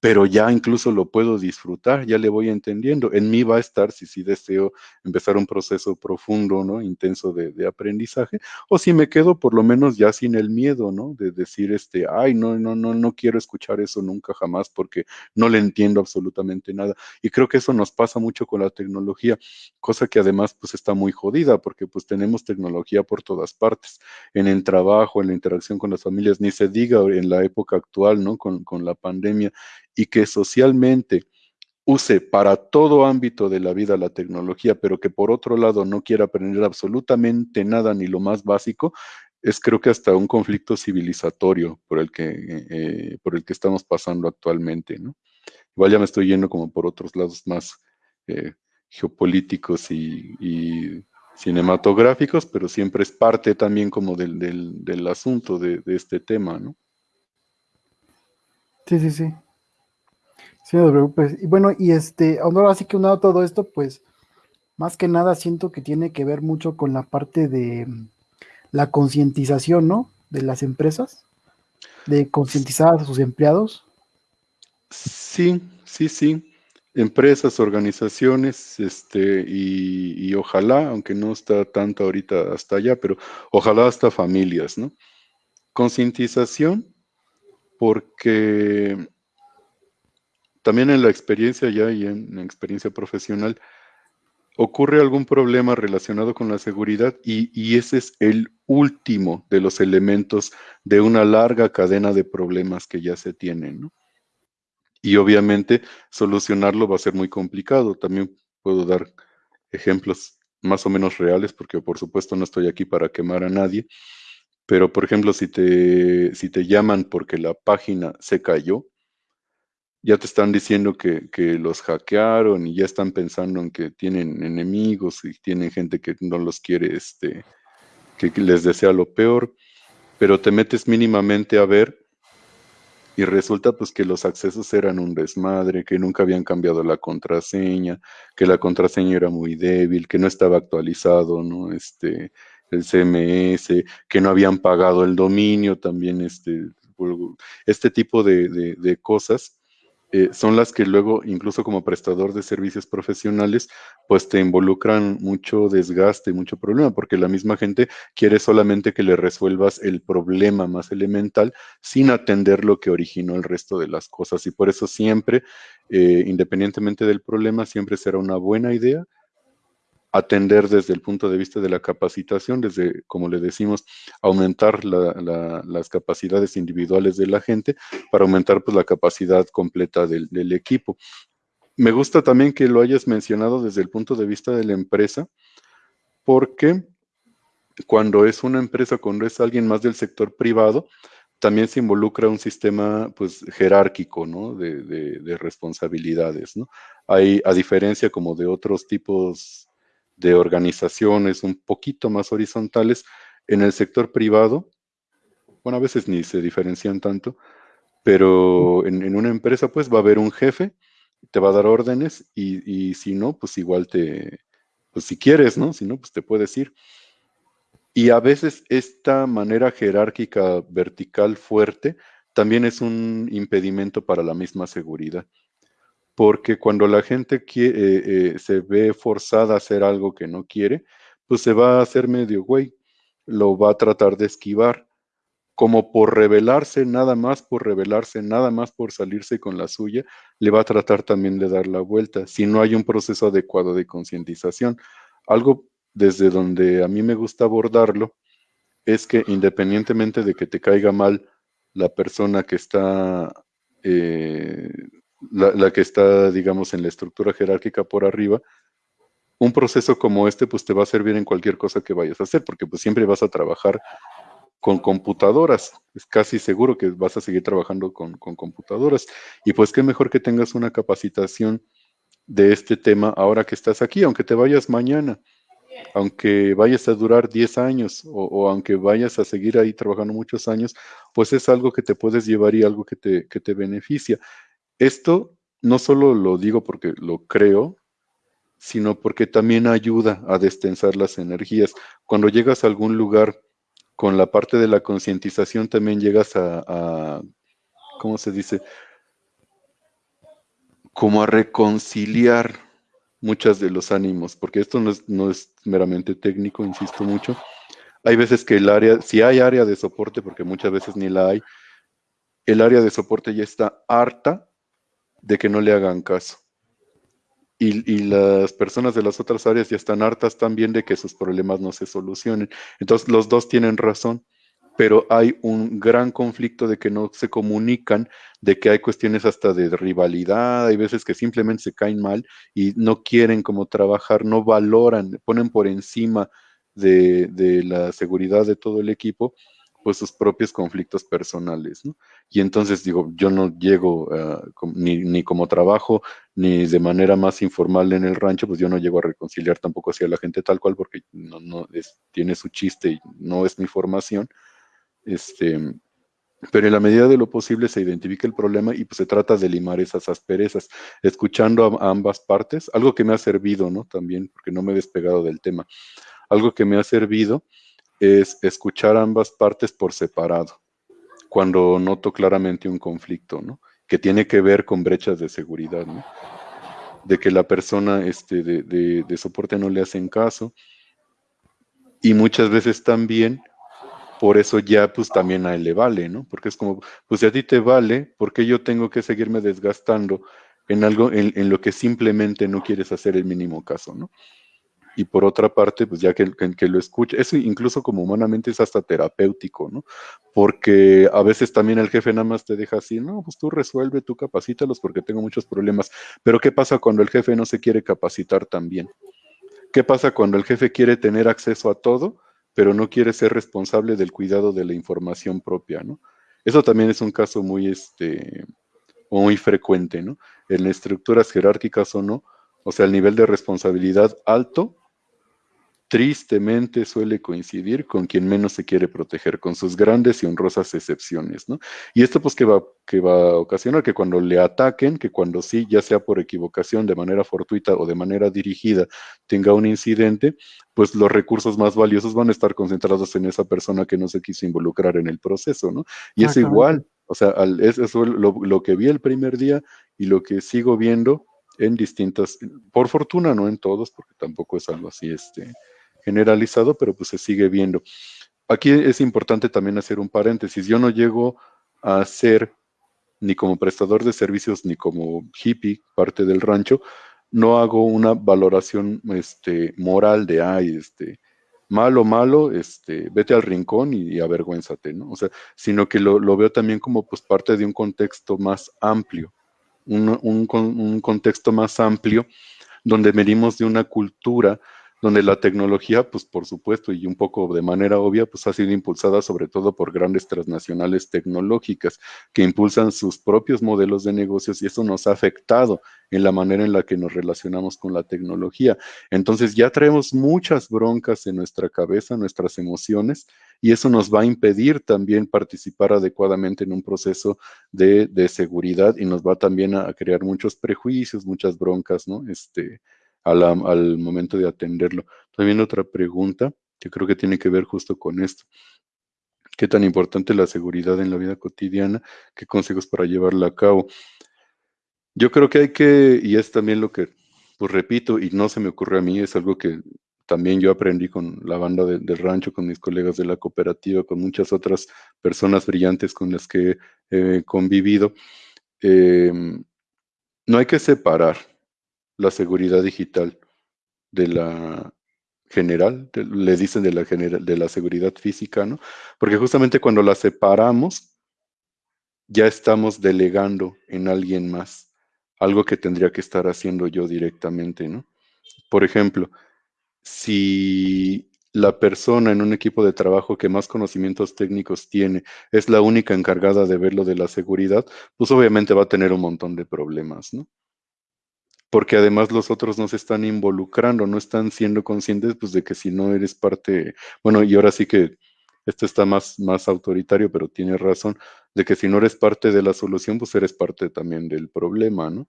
pero ya incluso lo puedo disfrutar, ya le voy entendiendo. En mí va a estar si sí deseo empezar un proceso profundo, ¿no? Intenso de, aprendizaje, o si me quedo por lo menos ya sin el miedo, ¿no? De decir, este, ay, no, no, no, no quiero escuchar eso nunca jamás porque no le entiendo absolutamente nada. Y creo que eso nos pasa mucho con la tecnología, cosa que además pues está muy jodida porque pues tenemos tecnología por todas partes, en el trabajo, en la interacción con las familias, ni se diga en la época actual, ¿no? Con, con la pandemia y que socialmente use para todo ámbito de la vida la tecnología, pero que por otro lado no quiera aprender absolutamente nada ni lo más básico, es creo que hasta un conflicto civilizatorio por el que, eh, por el que estamos pasando actualmente. ¿no? Igual ya me estoy yendo como por otros lados más eh, geopolíticos y, cinematográficos, pero siempre es parte también como del, del, asunto de, de este tema, ¿no? Sí, sí, sí. Sí, no te preocupes. Y bueno, y este, ahora así que unado todo esto, pues más que nada siento que tiene que ver mucho con la parte de la concientización, ¿no? De las empresas, de concientizar a sus empleados. Sí, sí, sí. Empresas, organizaciones, este, y, y ojalá, aunque no está tanto ahorita hasta allá, pero ojalá hasta familias, ¿no? Concientización, porque también en la experiencia ya y en la experiencia profesional, ocurre algún problema relacionado con la seguridad y, ese es el último de los elementos de una larga cadena de problemas que ya se tienen. Y obviamente solucionarlo va a ser muy complicado. También puedo dar ejemplos más o menos reales porque por supuesto no estoy aquí para quemar a nadie. Pero por ejemplo, si te, si te llaman porque la página se cayó, ya te están diciendo que, los hackearon y ya están pensando en que tienen enemigos y tienen gente que no los quiere, este, que les desea lo peor, pero te metes mínimamente a ver y resulta pues que los accesos eran un desmadre, que nunca habían cambiado la contraseña, que la contraseña era muy débil, que no estaba actualizado, ¿no? Este, el CMS, que no habían pagado el dominio, también este, este tipo de, de cosas eh, son las que luego, incluso como prestador de servicios profesionales, pues te involucran mucho desgaste, mucho problema, porque la misma gente quiere solamente que le resuelvas el problema más elemental sin atender lo que originó el resto de las cosas. Y por eso siempre, eh, independientemente del problema, siempre será una buena idea atender desde el punto de vista de la capacitación, desde, como le decimos, aumentar las capacidades individuales de la gente para aumentar pues, la capacidad completa del, equipo. Me gusta también que lo hayas mencionado desde el punto de vista de la empresa, porque cuando es una empresa, cuando es alguien más del sector privado, también se involucra un sistema pues jerárquico, ¿no? De, de responsabilidades, ¿no? Hay, a diferencia como de otros tipos de organizaciones un poquito más horizontales en el sector privado. Bueno, a veces ni se diferencian tanto, pero en, una empresa pues va a haber un jefe, te va a dar órdenes y, si no, pues igual te, pues si quieres, ¿no? Si no, pues te puedes ir. Y a veces esta manera jerárquica vertical fuerte también es un impedimento para la misma seguridad porque cuando la gente eh, eh, se ve forzada a hacer algo que no quiere, pues se va a hacer medio güey, lo va a tratar de esquivar, como por rebelarse, nada más por rebelarse, nada más por salirse con la suya, le va a tratar también de dar la vuelta, si no hay un proceso adecuado de concientización. Algo desde donde a mí me gusta abordarlo es que independientemente de que te caiga mal la persona que está eh, la, que está, digamos, en la estructura jerárquica por arriba, un proceso como este, pues te va a servir en cualquier cosa que vayas a hacer, porque pues siempre vas a trabajar con computadoras. Es casi seguro que vas a seguir trabajando con, computadoras. Y pues qué mejor que tengas una capacitación de este tema ahora que estás aquí, aunque te vayas mañana, aunque vayas a durar 10 años o, o, aunque vayas a seguir ahí trabajando muchos años, pues es algo que te puedes llevar y algo que te, que te beneficia. Esto no solo lo digo porque lo creo, sino porque también ayuda a destensar las energías. Cuando llegas a algún lugar con la parte de la concientización, también llegas a, ¿cómo se dice? Como a reconciliar muchas de los ánimos, porque esto no es, no es meramente técnico, insisto mucho. Hay veces que el área, si hay área de soporte, porque muchas veces ni la hay, el área de soporte ya está harta de que no le hagan caso. Y, las personas de las otras áreas ya están hartas también de que sus problemas no se solucionen. Entonces los dos tienen razón, pero hay un gran conflicto de que no se comunican, de que hay cuestiones hasta de rivalidad, hay veces que simplemente se caen mal y no quieren como trabajar, no valoran, ponen por encima de, de la seguridad de todo el equipo pues sus propios conflictos personales, ¿no? Y entonces digo, yo no llego ah, ni, como trabajo, ni de manera más informal en el rancho, pues yo no llego a reconciliar tampoco hacia la gente tal cual, porque no, no tiene su chiste y no es mi formación. Este, pero en la medida de lo posible se identifica el problema y pues se trata de limar esas asperezas, escuchando a, ambas partes, algo que me ha servido, ¿no? También, porque no me he despegado del tema, algo que me ha servido es escuchar ambas partes por separado, cuando noto claramente un conflicto, ¿no? Que tiene que ver con brechas de seguridad, ¿no? De que la persona este, de, soporte no le hacen caso. Y muchas veces también, por eso ya pues también a él le vale, ¿no? Porque es como, pues si a ti te vale, ¿por qué yo tengo que seguirme desgastando en algo en, en lo que simplemente no quieres hacer el mínimo caso, ¿no? Y por otra parte, pues ya que, que, lo escuche, eso incluso como humanamente es hasta terapéutico, ¿no? Porque a veces también el jefe nada más te deja así, no, pues tú resuelve, tú capacítalos porque tengo muchos problemas. Pero ¿qué pasa cuando el jefe no se quiere capacitar también? ¿Qué pasa cuando el jefe quiere tener acceso a todo, pero no quiere ser responsable del cuidado de la información propia, ¿no? Eso también es un caso muy, este, muy frecuente, ¿no? En estructuras jerárquicas o no, o sea, el nivel de responsabilidad alto tristemente suele coincidir con quien menos se quiere proteger, con sus grandes y honrosas excepciones, ¿no? Y esto pues que va, que va a ocasionar que cuando le ataquen, que cuando sí, ya sea por equivocación, de manera fortuita o de manera dirigida, tenga un incidente, pues los recursos más valiosos van a estar concentrados en esa persona que no se quiso involucrar en el proceso, ¿no? Y es igual, o sea, al, eso es lo, lo, que vi el primer día Y lo que sigo viendo en distintas, por fortuna no en todos, porque tampoco es algo así este, generalizado, pero pues se sigue viendo. Aquí es importante también hacer un paréntesis. Yo no llego a ser ni como prestador de servicios ni como hippie, parte del rancho, no hago una valoración este, moral de, ay, este, malo, malo, este, vete al rincón y, avergüénzate, ¿no? O sea, sino que lo, veo también como pues parte de un contexto más amplio, un contexto más amplio donde venimos de una cultura donde la tecnología, pues por supuesto, y un poco de manera obvia, pues ha sido impulsada sobre todo por grandes transnacionales tecnológicas que impulsan sus propios modelos de negocios y eso nos ha afectado en la manera en la que nos relacionamos con la tecnología. Entonces ya traemos muchas broncas en nuestra cabeza, nuestras emociones, y eso nos va a impedir también participar adecuadamente en un proceso de, seguridad y nos va también a crear muchos prejuicios, muchas broncas, ¿no? Este, al momento de atenderlo. También otra pregunta que creo que tiene que ver justo con esto. ¿Qué tan importante es la seguridad en la vida cotidiana? ¿Qué consejos para llevarla a cabo? Yo creo que hay que, y es también lo que, pues repito, y no se me ocurre a mí, es algo que también yo aprendí con la banda del rancho, con mis colegas de la cooperativa, con muchas otras personas brillantes con las que he convivido. Em, no hay que separar la seguridad digital de la general, le dicen de la, de la seguridad física, ¿no? Porque justamente cuando la separamos, ya estamos delegando en alguien más, algo que tendría que estar haciendo yo directamente, ¿no? Por ejemplo, si la persona en un equipo de trabajo que más conocimientos técnicos tiene es la única encargada de ver lo de la seguridad, pues obviamente va a tener un montón de problemas, ¿no? Porque además los otros no se están involucrando, no están siendo conscientes pues, de que si no eres parte, bueno, y ahora sí que esto está más, más autoritario, pero tiene razón, de que si no eres parte de la solución, pues eres parte también del problema, ¿no?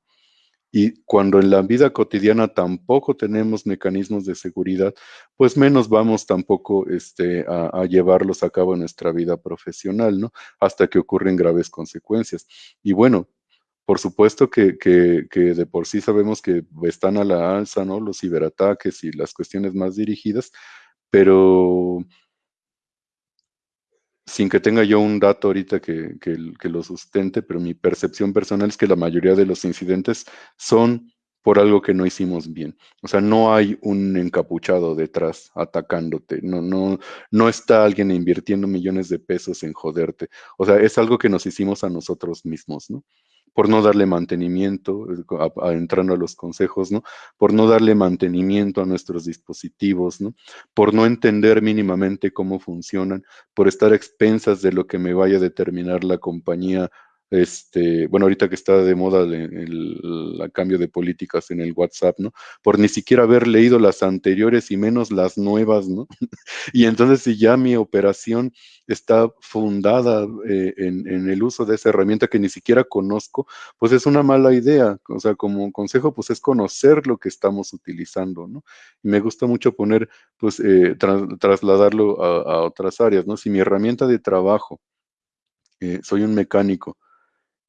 Y cuando en la vida cotidiana tampoco tenemos mecanismos de seguridad, pues menos vamos tampoco este, a, a, llevarlos a cabo en nuestra vida profesional, ¿no? Hasta que ocurren graves consecuencias. Y bueno, por supuesto que, de por sí sabemos que están a la alza, ¿no? Los ciberataques y las cuestiones más dirigidas, pero sin que tenga yo un dato ahorita que, que, lo sustente, pero mi percepción personal es que la mayoría de los incidentes son por algo que no hicimos bien. O sea, no hay un encapuchado detrás atacándote, no, no, no está alguien invirtiendo millones de pesos en joderte. O sea, es algo que nos hicimos a nosotros mismos, ¿no? Por no darle mantenimiento, entrando a los consejos, ¿no? Por no darle mantenimiento a nuestros dispositivos, ¿no? Por no entender mínimamente cómo funcionan, por estar expensas de lo que me vaya a determinar la compañía este, bueno, ahorita que está de moda el, cambio de políticas en el WhatsApp, ¿no? Por ni siquiera haber leído las anteriores y menos las nuevas, ¿no? [laughs] y entonces si ya mi operación está fundada eh, en, el uso de esa herramienta que ni siquiera conozco, pues es una mala idea. O sea, como consejo, pues es conocer lo que estamos utilizando, ¿no? Y me gusta mucho poner, pues, eh, trasladarlo a, otras áreas, ¿no? Si mi herramienta de trabajo, eh, soy un mecánico,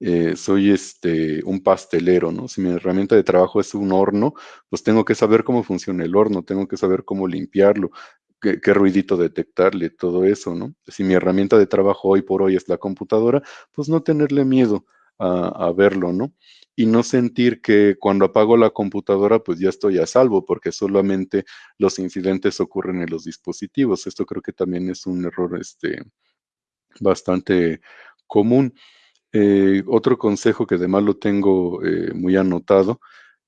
eh, soy este, un pastelero, ¿no? Si mi herramienta de trabajo es un horno, pues tengo que saber cómo funciona el horno, tengo que saber cómo limpiarlo, qué, ruidito detectarle, todo eso, ¿no? Si mi herramienta de trabajo hoy por hoy es la computadora, pues no tenerle miedo a, a verlo, ¿no? Y no sentir que cuando apago la computadora, pues ya estoy a salvo, porque solamente los incidentes ocurren en los dispositivos. Esto creo que también es un error este, bastante común. Eh, otro consejo que además lo tengo eh, muy anotado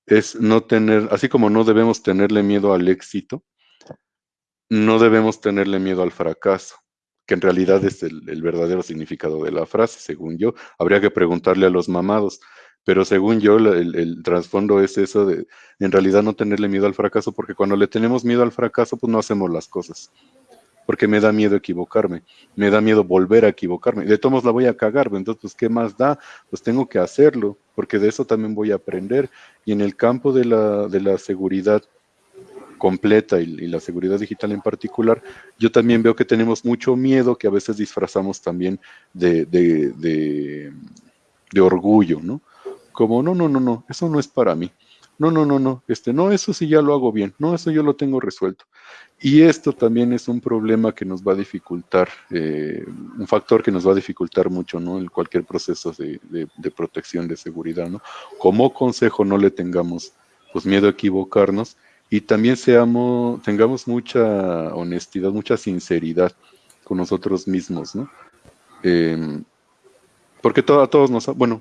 es no tener, así como no debemos tenerle miedo al éxito, no debemos tenerle miedo al fracaso, que en realidad es el, verdadero significado de la frase, según yo. Habría que preguntarle a los mamados, pero según yo el, el trasfondo es eso de en realidad no tenerle miedo al fracaso, porque cuando le tenemos miedo al fracaso, pues no hacemos las cosas porque me da miedo equivocarme, me da miedo volver a equivocarme. De todos la voy a cagar, entonces, pues, ¿qué más da? Pues tengo que hacerlo, porque de eso también voy a aprender. Y en el campo de la, de la seguridad completa y, la seguridad digital en particular, yo también veo que tenemos mucho miedo que a veces disfrazamos también de, de, de, de orgullo, ¿no? como, no, no, no, no, eso no es para mí. No, no, no, no, este, no, eso sí ya lo hago bien, no, eso yo lo tengo resuelto. Y esto también es un problema que nos va a dificultar, eh, un factor que nos va a dificultar mucho, ¿no? En cualquier proceso de, protección, de seguridad, ¿no? Como consejo no le tengamos, pues, miedo a equivocarnos y también seamos, tengamos mucha honestidad, mucha sinceridad con nosotros mismos, ¿no? Em, porque a todos nos, bueno,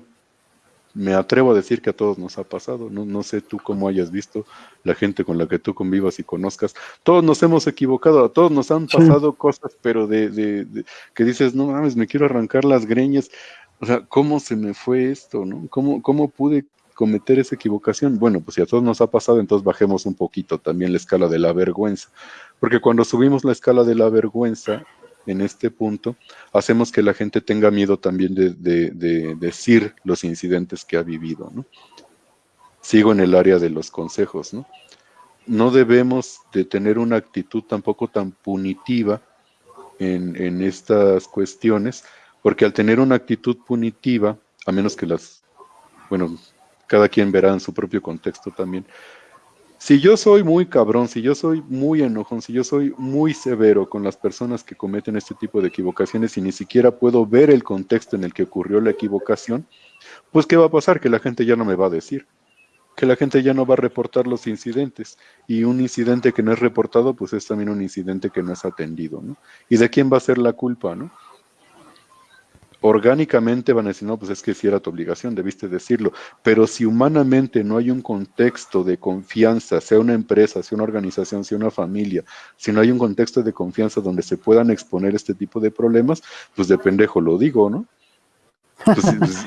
me atrevo a decir que a todos nos ha pasado, no, no sé tú cómo hayas visto la gente con la que tú convivas y conozcas, todos nos hemos equivocado, a todos nos han pasado cosas, pero de, de, que dices, no mames, me quiero arrancar las greñas, o sea, ¿cómo se me fue esto, no? ¿Cómo, cómo pude cometer esa equivocación? Bueno, pues si a todos nos ha pasado, entonces bajemos un poquito también la escala de la vergüenza, porque cuando subimos la escala de la vergüenza, en este punto, hacemos que la gente tenga miedo también de, decir los incidentes que ha vivido. Sigo en el área de los consejos. ¿no? debemos de tener una actitud tampoco tan punitiva en estas cuestiones, porque al tener una actitud punitiva, a menos que las, bueno, cada quien verá en su propio contexto también, si yo soy muy cabrón, si yo soy muy enojón, si yo soy muy severo con las personas que cometen este tipo de equivocaciones y ni siquiera puedo ver el contexto en el que ocurrió la equivocación, pues ¿qué va a pasar? Que la gente ya no me va a decir, que la gente ya no va a reportar los incidentes y un incidente que no es reportado, pues es también un incidente que no es atendido, ¿no? ¿Y de quién va a ser la culpa, no? Orgánicamente van a decir, no, pues es que si era tu obligación, debiste decirlo, pero si humanamente no hay un contexto de confianza, sea una empresa, sea una organización, sea una familia, si no hay un contexto de confianza donde se puedan exponer este tipo de problemas, pues de pendejo lo digo, ¿no? Pues, pues,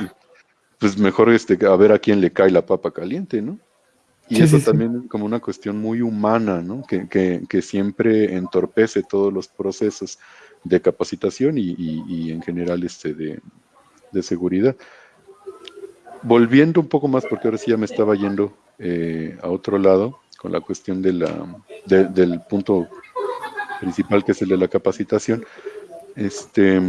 pues mejor este, a ver a quién le cae la papa caliente, ¿no? Y eso también es como una cuestión muy humana, ¿no? Que, que, que siempre entorpece todos los procesos de capacitación y, en general este de, seguridad. Volviendo un poco más, porque ahora sí ya me estaba yendo eh, a otro lado con la cuestión de la, del punto principal que es el de la capacitación. Este,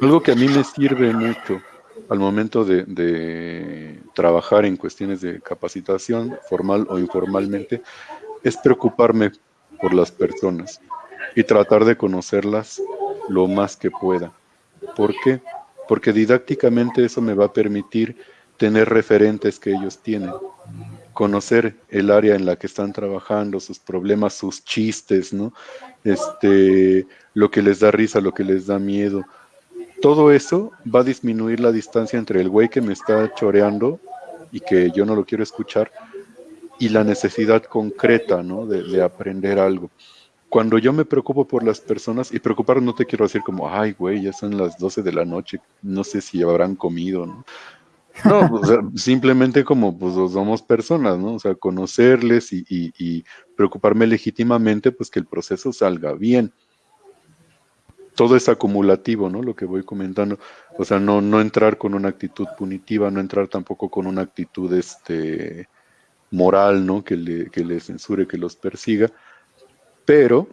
algo que a mí me sirve mucho al momento de, de, trabajar en cuestiones de capacitación, formal o informalmente, es preocuparme por las personas y tratar de conocerlas lo más que pueda. ¿Por qué? Porque didácticamente eso me va a permitir tener referentes que ellos tienen, conocer el área en la que están trabajando, sus problemas, sus chistes, ¿no? Este, lo que les da risa, lo que les da miedo. Todo eso va a disminuir la distancia entre el güey que me está choreando y que yo no lo quiero escuchar y la necesidad concreta, ¿no? De, de aprender algo cuando yo me preocupo por las personas, y preocupar no te quiero decir como, ay, güey, ya son las 12 de la noche, no sé si habrán comido, ¿no? No, [laughs] simplemente como pues somos personas, ¿no? O sea, conocerles y, y, preocuparme legítimamente, pues que el proceso salga bien. Todo es acumulativo, ¿no? Lo que voy comentando. O sea, no, no entrar con una actitud punitiva, no entrar tampoco con una actitud este, moral, ¿no? Que le, que le censure, que los persiga, pero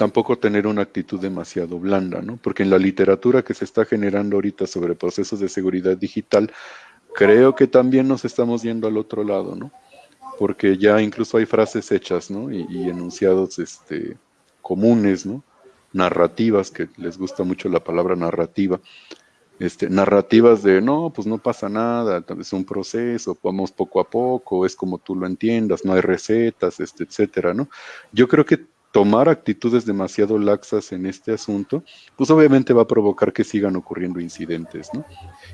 tampoco tener una actitud demasiado blanda, ¿no? Porque en la literatura que se está generando ahorita sobre procesos de seguridad digital, creo que también nos estamos yendo al otro lado, ¿no? Porque ya incluso hay frases hechas, ¿no? Y, enunciados este, comunes, ¿no? Narrativas, que les gusta mucho la palabra narrativa, este, narrativas de no, pues no pasa nada, es un proceso, vamos poco a poco, es como tú lo entiendas, no hay recetas, este, etcétera, ¿no? Yo creo que tomar actitudes demasiado laxas en este asunto, pues obviamente va a provocar que sigan ocurriendo incidentes, ¿no?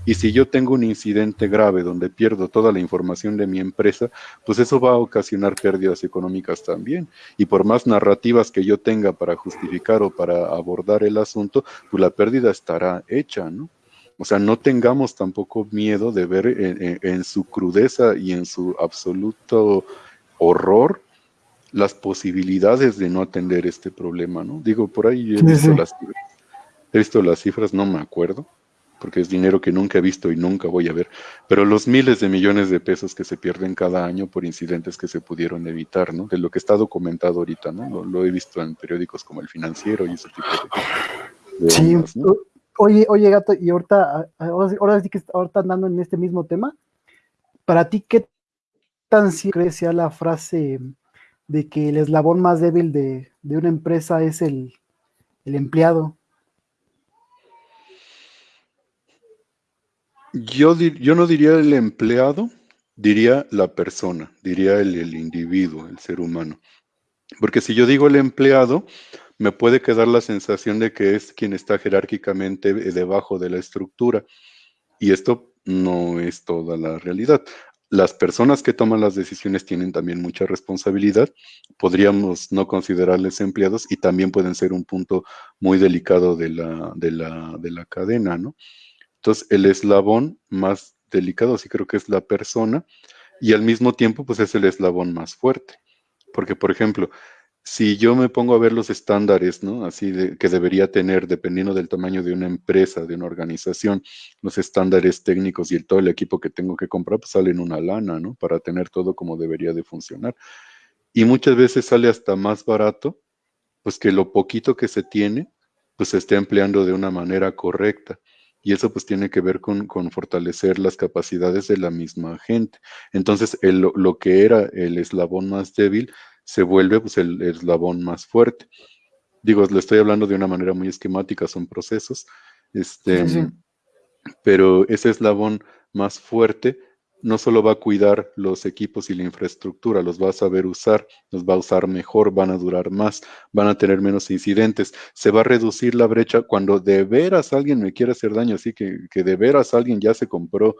Y si yo tengo un incidente grave donde pierdo toda la información de mi empresa, pues eso va a ocasionar pérdidas económicas también. Y por más narrativas que yo tenga para justificar o para abordar el asunto, pues la pérdida estará hecha, ¿no? O sea, no tengamos tampoco miedo de ver en, su crudeza y en su absoluto horror las posibilidades de no atender este problema, ¿no? Digo, por ahí he visto, Las, cifras, he visto las cifras, no me acuerdo, porque es dinero que nunca he visto y nunca voy a ver, pero los miles de millones de pesos que se pierden cada año por incidentes que se pudieron evitar, ¿no? De lo que está documentado ahorita, ¿no? Lo, he visto en periódicos como El Financiero y ese tipo de, sí, Oye, oye, gato, y ahorita, ahora, sí que ahorita andando en este mismo tema, para ti, ¿qué tan cierto sea la frase de que el eslabón más débil de, una empresa es el, empleado? Yo, yo, no diría el empleado, diría la persona, diría el, el, individuo, el ser humano. Porque si yo digo el empleado, me puede quedar la sensación de que es quien está jerárquicamente debajo de la estructura. Y esto no es toda la realidad. Las personas que toman las decisiones tienen también mucha responsabilidad. Podríamos no considerarles empleados y también pueden ser un punto muy delicado de la, de la, de la cadena, ¿no? Entonces, el eslabón más delicado sí creo que es la persona y al mismo tiempo, pues es el eslabón más fuerte. Porque, por ejemplo, si yo me pongo a ver los estándares, ¿no? Así de, que debería tener, dependiendo del tamaño de una empresa, de una organización, los estándares técnicos y el, todo el equipo que tengo que comprar, pues salen una lana, ¿no? Para tener todo como debería de funcionar. Y muchas veces sale hasta más barato, pues que lo poquito que se tiene, pues se esté empleando de una manera correcta. Y eso pues tiene que ver con, fortalecer las capacidades de la misma gente. Entonces, lo que era el eslabón más débil se vuelve pues, el, eslabón más fuerte. Digo, le estoy hablando de una manera muy esquemática, son procesos, este, pero ese eslabón más fuerte no solo va a cuidar los equipos y la infraestructura, los va a saber usar, los va a usar mejor, van a durar más, van a tener menos incidentes, se va a reducir la brecha cuando de veras alguien me quiere hacer daño, así que, que de veras alguien ya se compró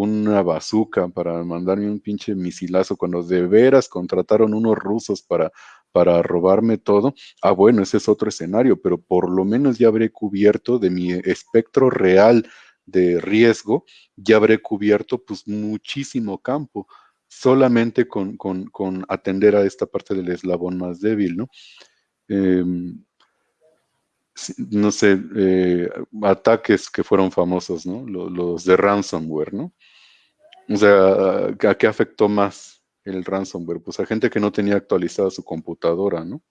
una bazooka para mandarme un pinche misilazo cuando de veras contrataron unos rusos para, para robarme todo. Ah, bueno, ese es otro escenario, pero por lo menos ya habré cubierto de mi espectro real de riesgo, ya habré cubierto pues muchísimo campo solamente con, atender a esta parte del eslabón más débil, ¿no? Em, no sé, eh, ataques que fueron famosos, ¿no? Los, de ransomware, ¿no? O sea, ¿a qué afectó más el ransomware? Pues a gente que no tenía actualizada su computadora, ¿no?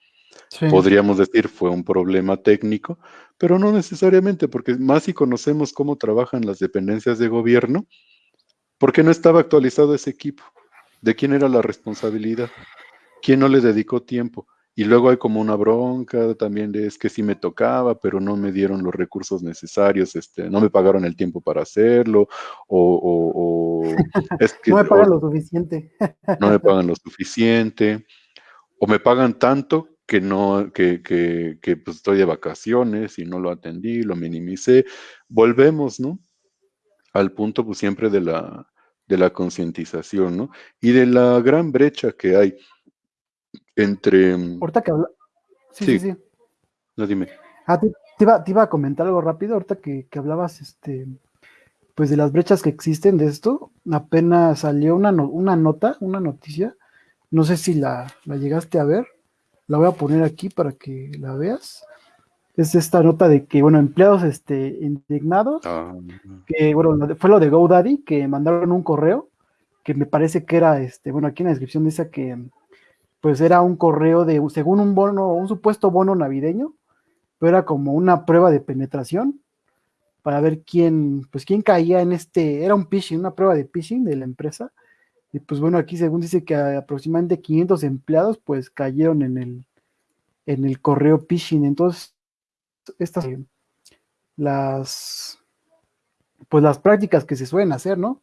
Podríamos decir fue un problema técnico, pero no necesariamente, porque más si conocemos cómo trabajan las dependencias de gobierno, ¿por qué no estaba actualizado ese equipo? ¿De quién era la responsabilidad? ¿Quién no le dedicó tiempo? Y luego hay como una bronca también de es que sí me tocaba, pero no me dieron los recursos necesarios, este, no me pagaron el tiempo para hacerlo, o, [laughs] es que, no me pagan lo suficiente. [laughs] no me pagan lo suficiente, o me pagan tanto que no, que, que, que pues estoy de vacaciones y no lo atendí, lo minimicé. Volvemos, ¿no? Al punto pues siempre de la, de la concientización, ¿no? Y de la gran brecha que hay entre... Ahorita que habla... Sí, sí, sí. No, dime. Ah, te, iba, a comentar algo rápido, ahorita que, hablabas, este, pues de las brechas que existen de esto, apenas salió una, una nota, una noticia, no sé si la, llegaste a ver, la voy a poner aquí para que la veas. Es esta nota de que, bueno, empleados este, indignados, ah. que, bueno, fue lo de GoDaddy, que mandaron un correo, que me parece que era, este, bueno, aquí en la descripción dice que pues era un correo de, según un bono, un supuesto bono navideño, pero era como una prueba de penetración para ver quién, pues quién caía en este, era un phishing, una prueba de phishing de la empresa. Y pues bueno, aquí según dice que aproximadamente 500 empleados pues cayeron en el, en el correo phishing. Entonces, estas, las, pues las prácticas que se suelen hacer, ¿no?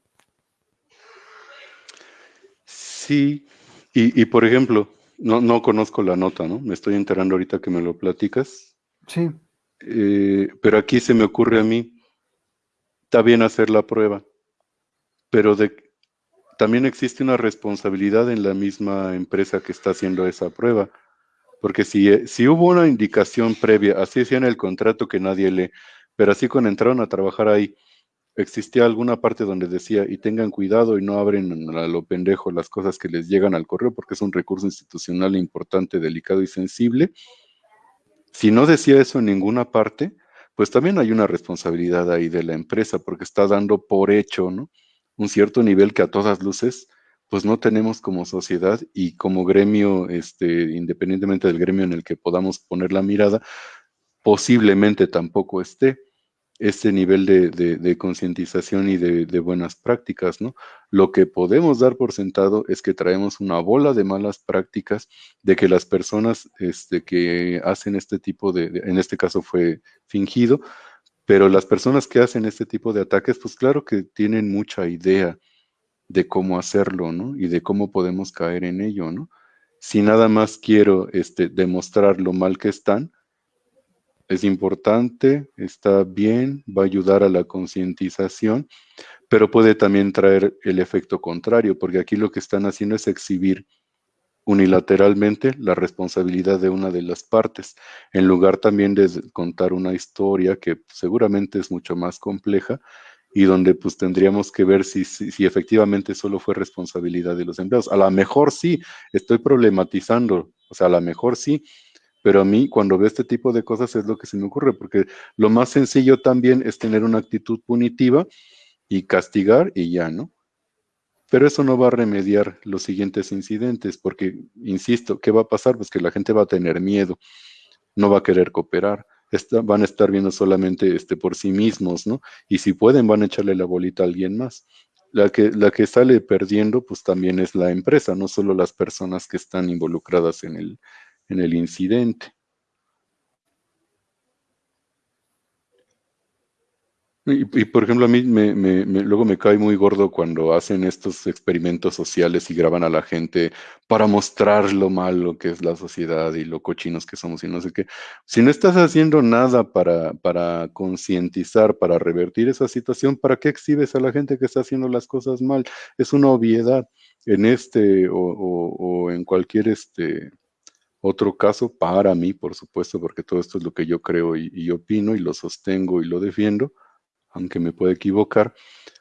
Sí, y, por ejemplo, no, no conozco la nota, ¿no? Me estoy enterando ahorita que me lo platicas. Sí. Eh, pero aquí se me ocurre a mí, está bien hacer la prueba, pero de, también existe una responsabilidad en la misma empresa que está haciendo esa prueba. Porque si, si hubo una indicación previa, así decía en el contrato que nadie lee, pero así cuando entraron a trabajar ahí, existía alguna parte donde decía, y tengan cuidado y no abren a lo pendejo las cosas que les llegan al correo porque es un recurso institucional importante, delicado y sensible. Si no decía eso en ninguna parte, pues también hay una responsabilidad ahí de la empresa porque está dando por hecho, ¿no? Un cierto nivel que a todas luces, pues no tenemos como sociedad y como gremio, este, independientemente del gremio en el que podamos poner la mirada, posiblemente tampoco esté este nivel de, concientización y de, buenas prácticas, ¿no? Lo que podemos dar por sentado es que traemos una bola de malas prácticas, de que las personas este, que hacen este tipo de, en este caso fue fingido, pero las personas que hacen este tipo de ataques, pues claro que tienen mucha idea de cómo hacerlo, ¿no? Y de cómo podemos caer en ello, ¿no? Si nada más quiero este, demostrar lo mal que están, es importante, está bien, va a ayudar a la concientización, pero puede también traer el efecto contrario, porque aquí lo que están haciendo es exhibir unilateralmente la responsabilidad de una de las partes, en lugar también de contar una historia que seguramente es mucho más compleja y donde pues tendríamos que ver si, si, si efectivamente solo fue responsabilidad de los empleados. A lo mejor sí, estoy problematizando, o sea, a lo mejor sí, pero a mí, cuando veo este tipo de cosas, es lo que se me ocurre, porque lo más sencillo también es tener una actitud punitiva y castigar y ya, ¿no? Pero eso no va a remediar los siguientes incidentes, porque, insisto, ¿qué va a pasar? Pues que la gente va a tener miedo, no va a querer cooperar, van a estar viendo solamente este, por sí mismos, ¿no? Y si pueden, van a echarle la bolita a alguien más. La que, la que sale perdiendo, pues también es la empresa, no solo las personas que están involucradas en el, en el incidente. Y, por ejemplo, a mí me, luego me cae muy gordo cuando hacen estos experimentos sociales y graban a la gente para mostrar lo malo que es la sociedad y lo cochinos que somos y no sé qué. Si no estás haciendo nada para, para concientizar, para revertir esa situación, ¿para qué exhibes a la gente que está haciendo las cosas mal? Es una obviedad en este o, o en cualquier este, otro caso para mí, por supuesto, porque todo esto es lo que yo creo y, opino y lo sostengo y lo defiendo, aunque me pueda equivocar.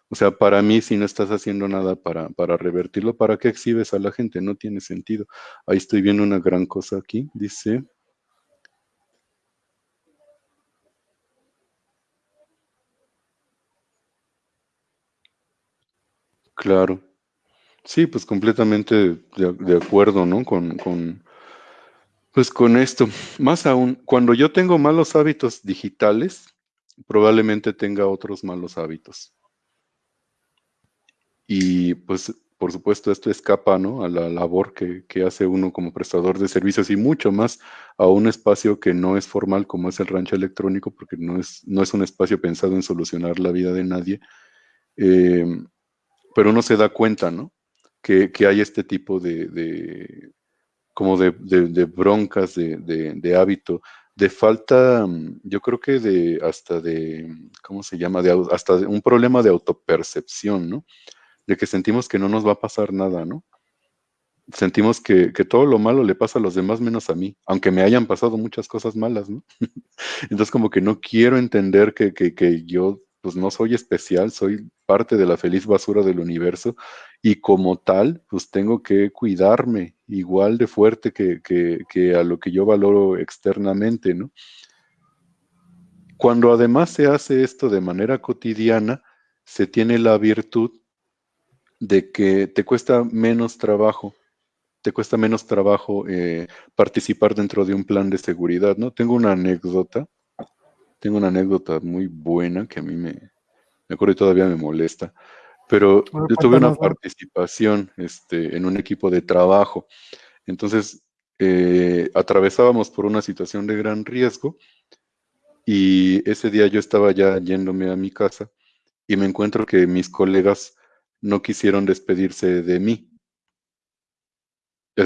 O sea, para mí, si no estás haciendo nada para, para revertirlo, ¿para qué exhibes a la gente? No tiene sentido. Ahí estoy viendo una gran cosa aquí. Dice, Claro. Sí, pues completamente de, acuerdo, ¿no? Con, con, pues con esto, más aún, cuando yo tengo malos hábitos digitales, probablemente tenga otros malos hábitos. Y pues, por supuesto, esto escapa ¿no? a la labor que, hace uno como prestador de servicios y mucho más a un espacio que no es formal como es el rancho electrónico, porque no es, no es un espacio pensado en solucionar la vida de nadie. Eh, pero uno se da cuenta, ¿no? Que, hay este tipo de como de, broncas, de, hábito, de falta, mm, yo creo que de hasta de, ¿cómo se llama? De, hasta un problema de autopercepción, ¿no? De que sentimos que no nos va a pasar nada, ¿no? Sentimos que, todo lo malo le pasa a los demás menos a mí, aunque me hayan pasado muchas cosas malas, ¿no? [laughs] Entonces como que no quiero entender que, que yo pues no soy especial, soy parte de la feliz basura del universo y como tal, pues tengo que cuidarme igual de fuerte que, a lo que yo valoro externamente, ¿no? Cuando además se hace esto de manera cotidiana, se tiene la virtud de que te cuesta menos trabajo, te cuesta menos trabajo eh, participar dentro de un plan de seguridad, ¿no? Tengo una anécdota tengo una anécdota muy buena que a mí me, me acuerdo y todavía me molesta, pero yo tuve una participación este, en un equipo de trabajo. Entonces, eh, atravesábamos por una situación de gran riesgo y ese día yo estaba ya yéndome a mi casa y me encuentro que mis colegas no quisieron despedirse de mí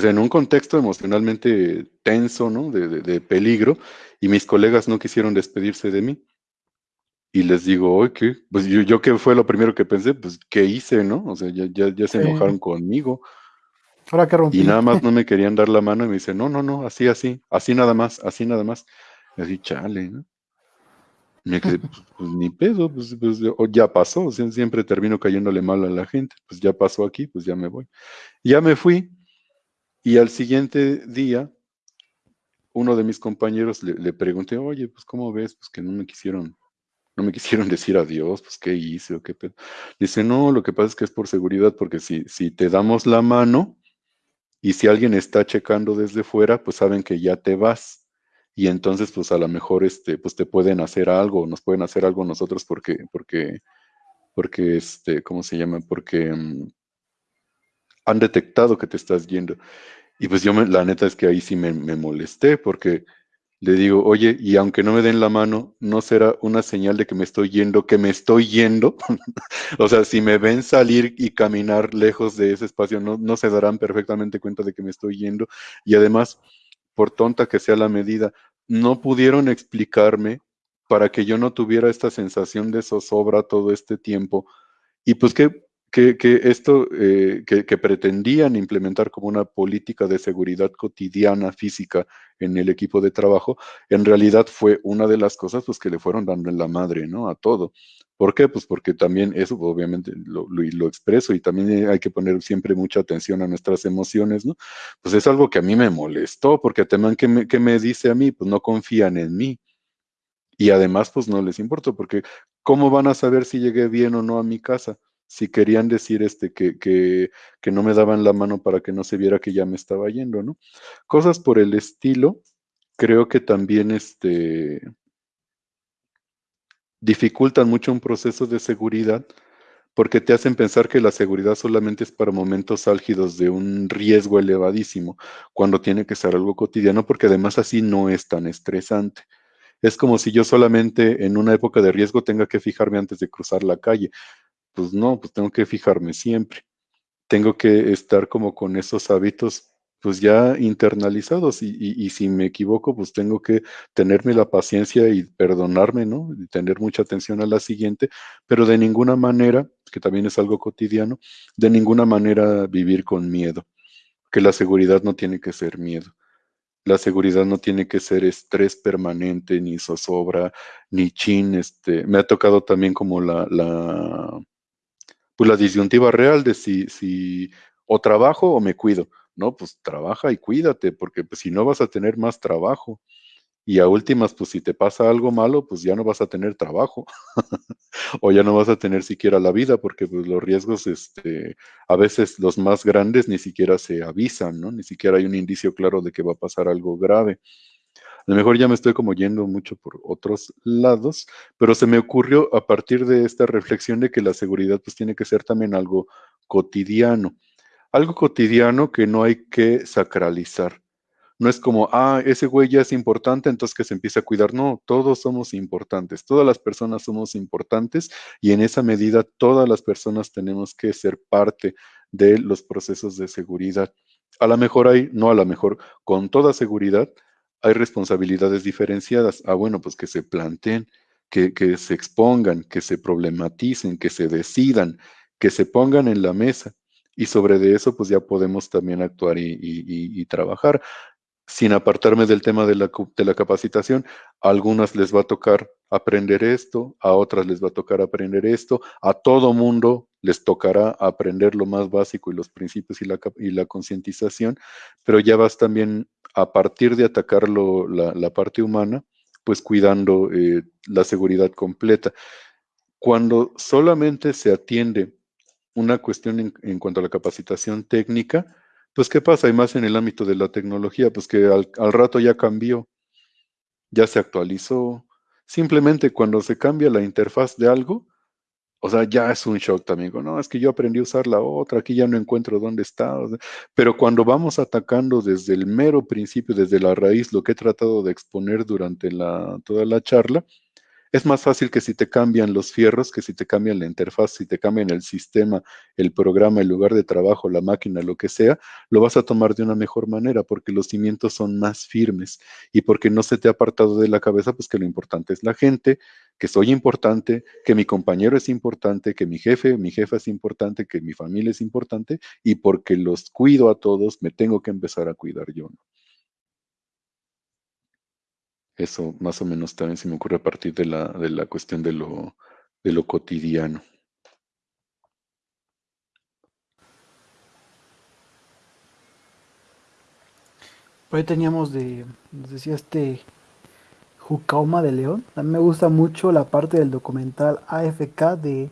en un contexto emocionalmente tenso, ¿no? De, peligro, y mis colegas no quisieron despedirse de mí. Y les digo, oye, ¿qué? Pues yo, yo que fue lo primero que pensé, pues, ¿qué hice, no? O sea, ya, ya, se enojaron conmigo. Ahora que rompí. Y nada más no me [laughs] querían dar la mano y me dice, no, no, no, así, así, así nada más, así nada más. Y así, chale, ¿no? me quedé, pues, pues, ni pedo, pues, pues ya pasó, siempre termino cayéndole mal a la gente, pues ya pasó aquí, pues ya me voy. ya me fui, y al siguiente día, uno de mis compañeros le, pregunté, oye, pues ¿cómo ves? Pues que no me quisieron, no me quisieron [laughs] decir adiós, pues ¿qué hice o qué pedo? Dice, no, lo que pasa es que es por seguridad, porque si, si te damos la mano y si alguien está checando desde fuera, pues saben que ya te vas. y entonces pues a lo mejor este, pues te pueden hacer algo, nos pueden hacer algo nosotros porque, porque, porque este, ¿cómo se llama? Porque mm, han detectado que te estás yendo. Y pues yo la neta es que ahí sí me, me molesté porque le digo, oye, y aunque no me den la mano, ¿no será una señal de que me estoy yendo, que me estoy yendo? [laughs] o sea, si me ven salir y caminar lejos de ese espacio, no, no se darán perfectamente cuenta de que me estoy yendo. Y además, por tonta que sea la medida, no pudieron explicarme para que yo no tuviera esta sensación de zozobra todo este tiempo. Y pues que esto eh, que, pretendían implementar como una política de seguridad cotidiana física en el equipo de trabajo, en realidad fue una de las cosas pues, que le fueron dando en la madre, ¿no? A todo. ¿Por qué? Pues porque también eso obviamente lo, lo, expreso y también hay que poner siempre mucha atención a nuestras emociones, ¿no? Pues es algo que a mí me molestó, porque también que me, que me dice a mí, pues no confían en mí. Y además, pues no les importa, porque ¿cómo van a saber si llegué bien o no a mi casa? Si querían decir este, que, que, que, no me daban la mano para que no se viera que ya me estaba yendo, ¿no? Cosas por el estilo, creo que también este, dificultan mucho un proceso de seguridad porque te hacen pensar que la seguridad solamente es para momentos álgidos de un riesgo elevadísimo, cuando tiene que ser algo cotidiano, porque además así no es tan estresante. Es como si yo solamente en una época de riesgo tenga que fijarme antes de cruzar la calle pues no, pues tengo que fijarme siempre. Tengo que estar como con esos hábitos pues ya internalizados y, si me equivoco, pues tengo que tenerme la paciencia y perdonarme, ¿no? Y tener mucha atención a la siguiente, pero de ninguna manera, que también es algo cotidiano, de ninguna manera vivir con miedo, que la seguridad no tiene que ser miedo. La seguridad no tiene que ser estrés permanente, ni zozobra, ni chin. Este, me ha tocado también como la, la pues la disyuntiva real de si, si o trabajo o me cuido. No, pues trabaja y cuídate, porque pues, si no vas a tener más trabajo. Y a últimas, pues si te pasa algo malo, pues ya no vas a tener trabajo. [laughs] o ya no vas a tener siquiera la vida, porque pues, los riesgos, este, a veces los más grandes ni siquiera se avisan, ¿no? Ni siquiera hay un indicio claro de que va a pasar algo grave. A lo mejor ya me estoy como yendo mucho por otros lados, pero se me ocurrió a partir de esta reflexión de que la seguridad pues tiene que ser también algo cotidiano. Algo cotidiano que no hay que sacralizar. No es como, ah, ese güey ya es importante, entonces que se empiece a cuidar. No, todos somos importantes, todas las personas somos importantes y en esa medida todas las personas tenemos que ser parte de los procesos de seguridad. A lo mejor hay, no a lo mejor, con toda seguridad, hay responsabilidades diferenciadas. Ah, bueno, pues que se planteen, que, se expongan, que se problematicen, que se decidan, que se pongan en la mesa. Y sobre de eso, pues ya podemos también actuar y trabajar sin apartarme del tema de la, de la, capacitación, a algunas les va a tocar aprender esto, a otras les va a tocar aprender esto, a todo mundo les tocará aprender lo más básico y los principios y la, y la concientización, pero ya vas también a partir de atacar la, parte humana, pues cuidando eh, la seguridad completa. Cuando solamente se atiende una cuestión en, cuanto a la capacitación técnica, pues, ¿qué pasa? Y más en el ámbito de la tecnología, pues que al, rato ya cambió, ya se actualizó. Simplemente cuando se cambia la interfaz de algo, o sea, ya es un shock también. No, es que yo aprendí a usar la otra, aquí ya no encuentro dónde está. Pero cuando vamos atacando desde el mero principio, desde la raíz, lo que he tratado de exponer durante la, toda la charla, es más fácil que si te cambian los fierros, que si te cambian la interfaz, si te cambian el sistema, el programa, el lugar de trabajo, la máquina, lo que sea, lo vas a tomar de una mejor manera porque los cimientos son más firmes y porque no se te ha apartado de la cabeza, pues que lo importante es la gente, que soy importante, que mi compañero es importante, que mi jefe, mi jefa es importante, que mi familia es importante y porque los cuido a todos, me tengo que empezar a cuidar yo. ¿no? Eso más o menos también se me ocurre a partir de la, de la cuestión de lo, de lo cotidiano. Por ahí teníamos de, nos decía este Jucauma de León. A me gusta mucho la parte del documental AFK de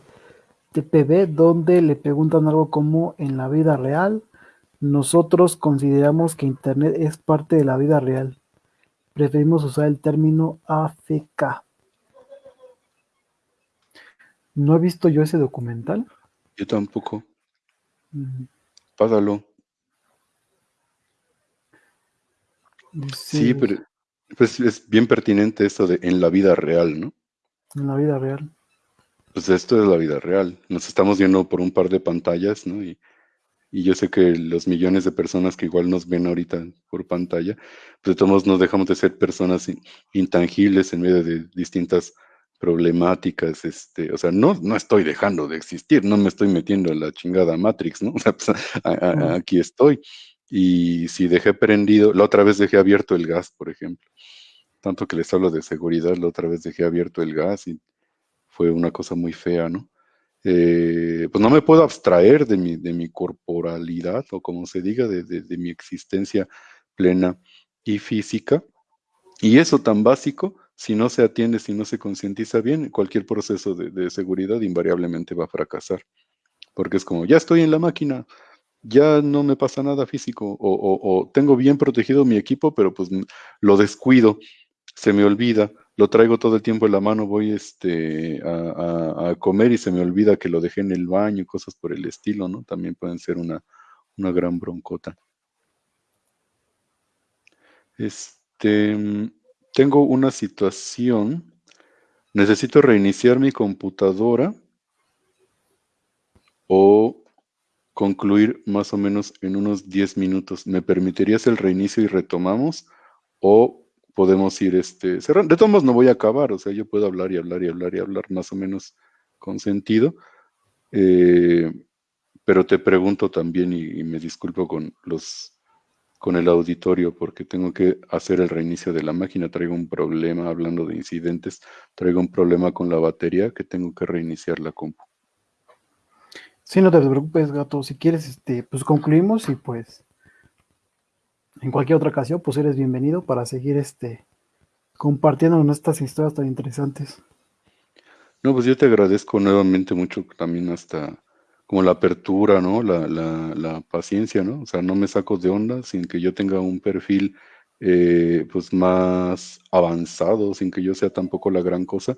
TPB, donde le preguntan algo como en la vida real, nosotros consideramos que Internet es parte de la vida real preferimos usar el término AFK. No he visto yo ese documental. Yo tampoco. Pásalo. Sí, pero pues es bien pertinente esto de en la vida real, ¿no? En la vida real. Pues esto es la vida real. Nos estamos viendo por un par de pantallas, ¿no? Y, y yo sé que los millones de personas que igual nos ven ahorita por pantalla, pues de todos modos no dejamos de ser personas intangibles en medio de distintas problemáticas, este, o sea, no, no estoy dejando de existir, no me estoy metiendo en la chingada Matrix, ¿no? [laughs] O sea, pues, aquí estoy. Y si dejé prendido, la otra vez dejé abierto el gas, por ejemplo. Tanto que les hablo de seguridad, la otra vez dejé abierto el gas y fue una cosa muy fea, ¿no? Eh, pues no me puedo abstraer de mi, de mi corporalidad, o como se diga, de, de mi existencia plena y física. Y eso tan básico, si no se atiende, si no se concientiza bien, cualquier proceso de, seguridad invariablemente va a fracasar. Porque es como, ya estoy en la máquina, ya no me pasa nada físico, o, tengo bien protegido mi equipo, pero pues lo descuido, se me olvida, lo traigo todo el tiempo en la mano, voy este, a, comer y se me olvida que lo dejé en el baño, cosas por el estilo, ¿no? También pueden ser una, una gran broncota. Este, tengo una situación, necesito reiniciar mi computadora o concluir más o menos en unos 10 minutos. ¿Me permitirías el reinicio y retomamos? ¿O podemos ir este, cerrando? De todos modos no voy a acabar, o sea, yo puedo hablar y hablar y hablar y hablar más o menos con sentido. Eh, pero te pregunto también y me disculpo con los con el auditorio porque tengo que hacer el reinicio de la máquina. Traigo un problema, hablando de incidentes, traigo un problema con la batería que tengo que reiniciar la compu. Sí, no te preocupes, gato. Si quieres, este, pues concluimos y pues en cualquier otra ocasión, pues eres bienvenido para seguir este compartiendo estas historias tan interesantes. No, pues yo te agradezco nuevamente mucho también hasta como la apertura, ¿no? La, la, paciencia, ¿no? O sea, no me saco de onda sin que yo tenga un perfil eh, pues más avanzado, sin que yo sea tampoco la gran cosa.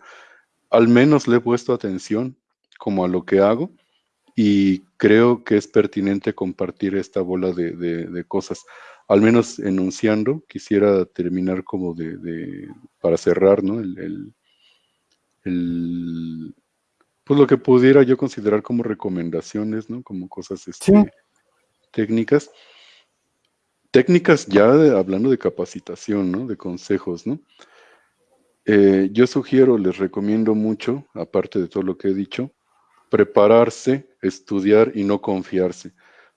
Al menos le he puesto atención como a lo que hago y creo que es pertinente compartir esta bola de, de, cosas. Al menos enunciando, quisiera terminar como de, de para cerrar, ¿no? el, el pues lo que pudiera yo considerar como recomendaciones, ¿no? Como cosas este, técnicas. Técnicas ya hablando de capacitación, ¿no? De consejos, ¿no? Eh, yo sugiero, les recomiendo mucho, aparte de todo lo que he dicho, prepararse, estudiar y no confiarse.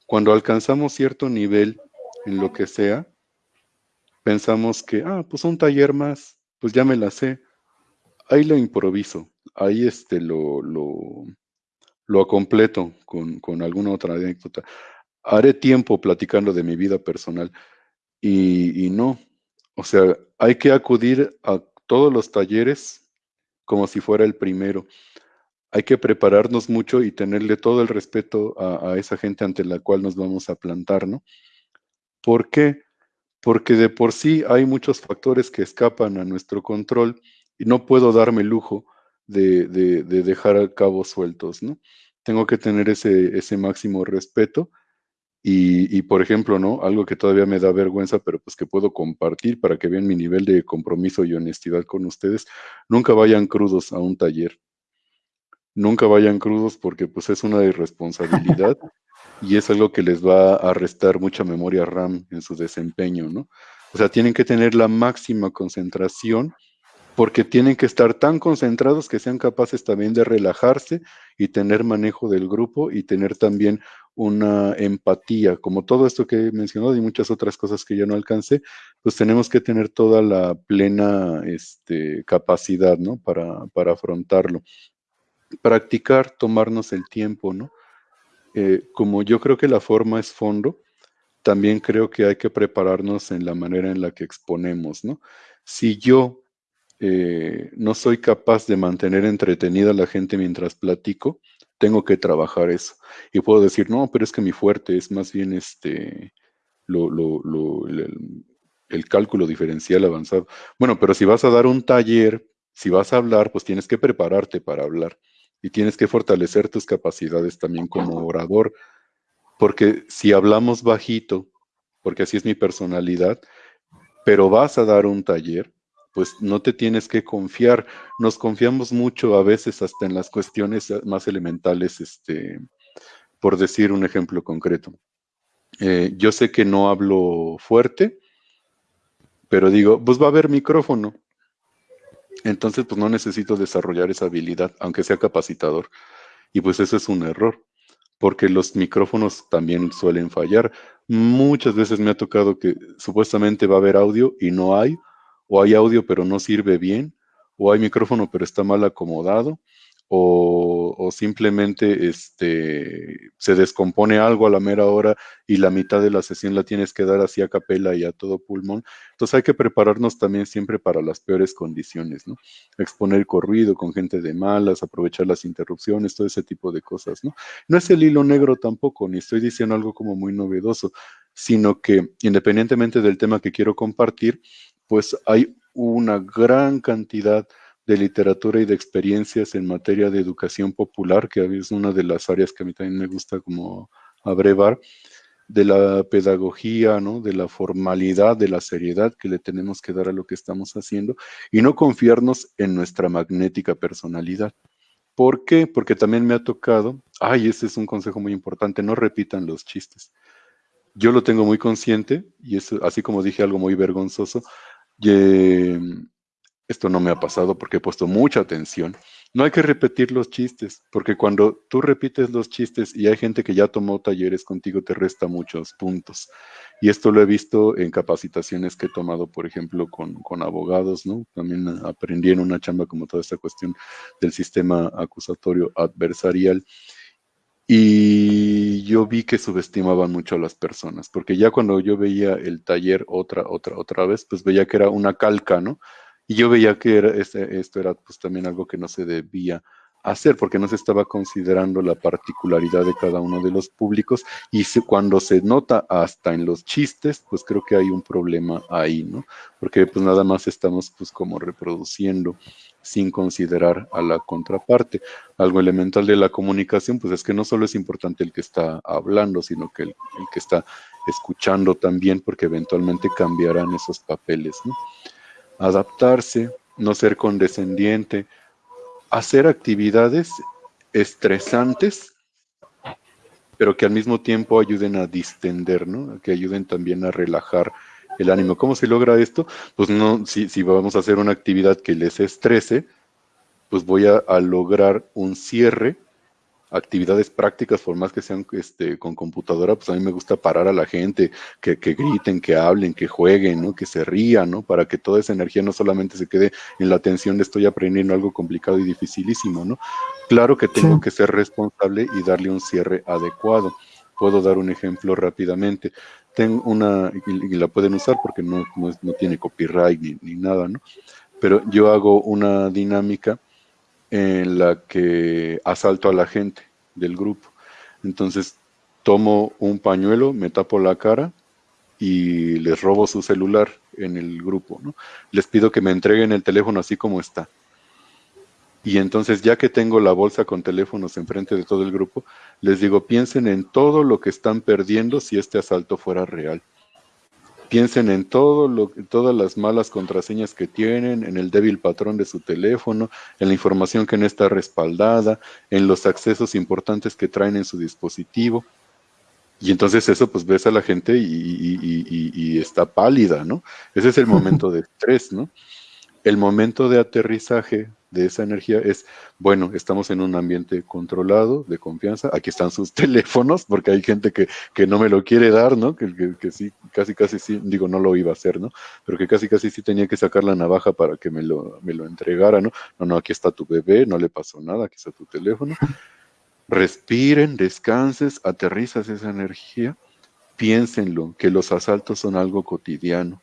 Cuando alcanzamos cierto nivel en lo que sea, pensamos que, ah, pues un taller más, pues ya me la sé, ahí lo improviso ahí este, lo, lo, lo completo con, con, alguna otra anécdota. Haré tiempo platicando de mi vida personal y, y no, o sea, hay que acudir a todos los talleres como si fuera el primero. Hay que prepararnos mucho y tenerle todo el respeto a, a, esa gente ante la cual nos vamos a plantar, ¿no? ¿Por qué? Porque de por sí hay muchos factores que escapan a nuestro control y no puedo darme lujo de, de, dejar cabos sueltos, ¿no? Tengo que tener ese, ese máximo respeto y, y, por ejemplo, ¿no? Algo que todavía me da vergüenza, pero pues que puedo compartir para que vean mi nivel de compromiso y honestidad con ustedes, nunca vayan crudos a un taller. Nunca vayan crudos porque pues es una irresponsabilidad [laughs] y es algo que les va a restar mucha memoria RAM en su desempeño, ¿no? O sea, tienen que tener la máxima concentración porque tienen que estar tan concentrados que sean capaces también de relajarse y tener manejo del grupo y tener también una empatía, como todo esto que he mencionado y muchas otras cosas que ya no alcancé, pues tenemos que tener toda la plena este, capacidad, ¿no? Para, para afrontarlo. Practicar, tomarnos el tiempo, ¿no? Eh, como yo creo que la forma es fondo, también creo que hay que prepararnos en la manera en la que exponemos, ¿no? Si yo eh, no soy capaz de mantener entretenida a la gente mientras platico, tengo que trabajar eso. Y puedo decir, no, pero es que mi fuerte es más bien este, el cálculo diferencial avanzado. Bueno, pero si vas a dar un taller, si vas a hablar, pues tienes que prepararte para hablar y tienes que fortalecer tus capacidades también como orador, porque si hablamos bajito, porque así es mi personalidad, pero vas a dar un taller, pues no te tienes que confiar. Nos confiamos mucho a veces hasta en las cuestiones más elementales, este, por decir un ejemplo concreto. Eh, yo sé que no hablo fuerte, pero digo, pues va a haber micrófono. Entonces, pues no necesito desarrollar esa habilidad, aunque sea capacitador. Y pues eso es un error, porque los micrófonos también suelen fallar. Muchas veces me ha tocado que supuestamente va a haber audio y no hay, o hay audio pero no sirve bien, o hay micrófono pero está mal acomodado, o, simplemente este, se descompone algo a la mera hora y la mitad de la sesión la tienes que dar así a capela y a todo pulmón. Entonces hay que prepararnos también siempre para las peores condiciones, ¿no? Exponer corrido con gente de malas, aprovechar las interrupciones, todo ese tipo de cosas, ¿no? No es el hilo negro tampoco, ni estoy diciendo algo como muy novedoso, sino que independientemente del tema que quiero compartir, pues hay una gran cantidad literatura y de experiencias en materia de educación popular, que es una de las áreas que a mí también me gusta como abrevar, de la pedagogía, ¿no? de la formalidad, de la seriedad que le tenemos que dar a lo que estamos haciendo y no confiarnos en nuestra magnética personalidad. ¿Por qué? Porque también me ha tocado, ay, ese es un consejo muy importante, no repitan los chistes. Yo lo tengo muy consciente y es así como dije algo muy vergonzoso. Esto no me ha pasado porque he puesto mucha atención. No hay que repetir los chistes, porque cuando tú repites los chistes y hay gente que ya tomó talleres contigo, te resta muchos puntos. Y esto lo he visto en capacitaciones que he tomado, por ejemplo, con, con abogados, ¿no? También aprendí en una chamba como toda esta cuestión del sistema acusatorio adversarial. Y yo vi que subestimaban mucho a las personas, porque ya cuando yo veía el taller otra, otra, otra vez, pues veía que era una calca, ¿no? Y yo veía que este, esto era pues también algo que no se debía hacer porque no se estaba considerando la particularidad de cada uno de los públicos y cuando se nota hasta en los chistes, pues creo que hay un problema ahí, ¿no? Porque pues nada más estamos pues como reproduciendo sin considerar a la contraparte. Algo elemental de la comunicación, pues es que no solo es importante el que está hablando, sino que el, el que está escuchando también, porque eventualmente cambiarán esos papeles, ¿no? Adaptarse, no ser condescendiente, hacer actividades estresantes, pero que al mismo tiempo ayuden a distender, ¿no? que ayuden también a relajar el ánimo. ¿Cómo se logra esto? Pues no, si, vamos a hacer una actividad que les estrese, pues voy a lograr un cierre actividades prácticas, por más que sean este, con computadora, pues a mí me gusta parar a la gente, que, griten, que hablen, que jueguen, ¿no? que se rían, ¿no? para que toda esa energía no solamente se quede en la atención de estoy aprendiendo algo complicado y dificilísimo. ¿no? Claro que tengo que ser responsable y darle un cierre adecuado. Puedo dar un ejemplo rápidamente. Tengo una, y, la pueden usar porque no, no, tiene copyright ni, ni nada, ¿no? Pero yo hago una dinámica en la que asalto a la gente del grupo. Entonces tomo un pañuelo, me tapo la cara y les robo su celular en el grupo. Les pido que me entreguen el teléfono así como está. Y entonces ya que tengo la bolsa con teléfonos enfrente de todo el grupo, les digo, piensen en todo lo que están perdiendo si este asalto fuera real. Piensen en todo lo, todas las malas contraseñas que tienen, en el débil patrón de su teléfono, en la información que no está respaldada, en los accesos importantes que traen en su dispositivo. Y entonces eso, pues ves a la gente y, y está pálida, ¿no? Ese es el momento de estrés, ¿no? El momento de aterrizaje de esa energía es, bueno, estamos en un ambiente controlado, de confianza, aquí están sus [laughs] teléfonos, porque hay gente que, que no me lo quiere dar, ¿no? Que, que, sí, casi, casi sí, digo, no lo iba a hacer, ¿no? Pero que casi, casi sí tenía que sacar la navaja para que me lo, me lo entregara, ¿no? No, no, aquí está tu bebé, no le pasó nada, aquí está tu teléfono. [laughs] Respiren, descanses, aterrizas esa energía, piénsenlo, que los asaltos son algo cotidiano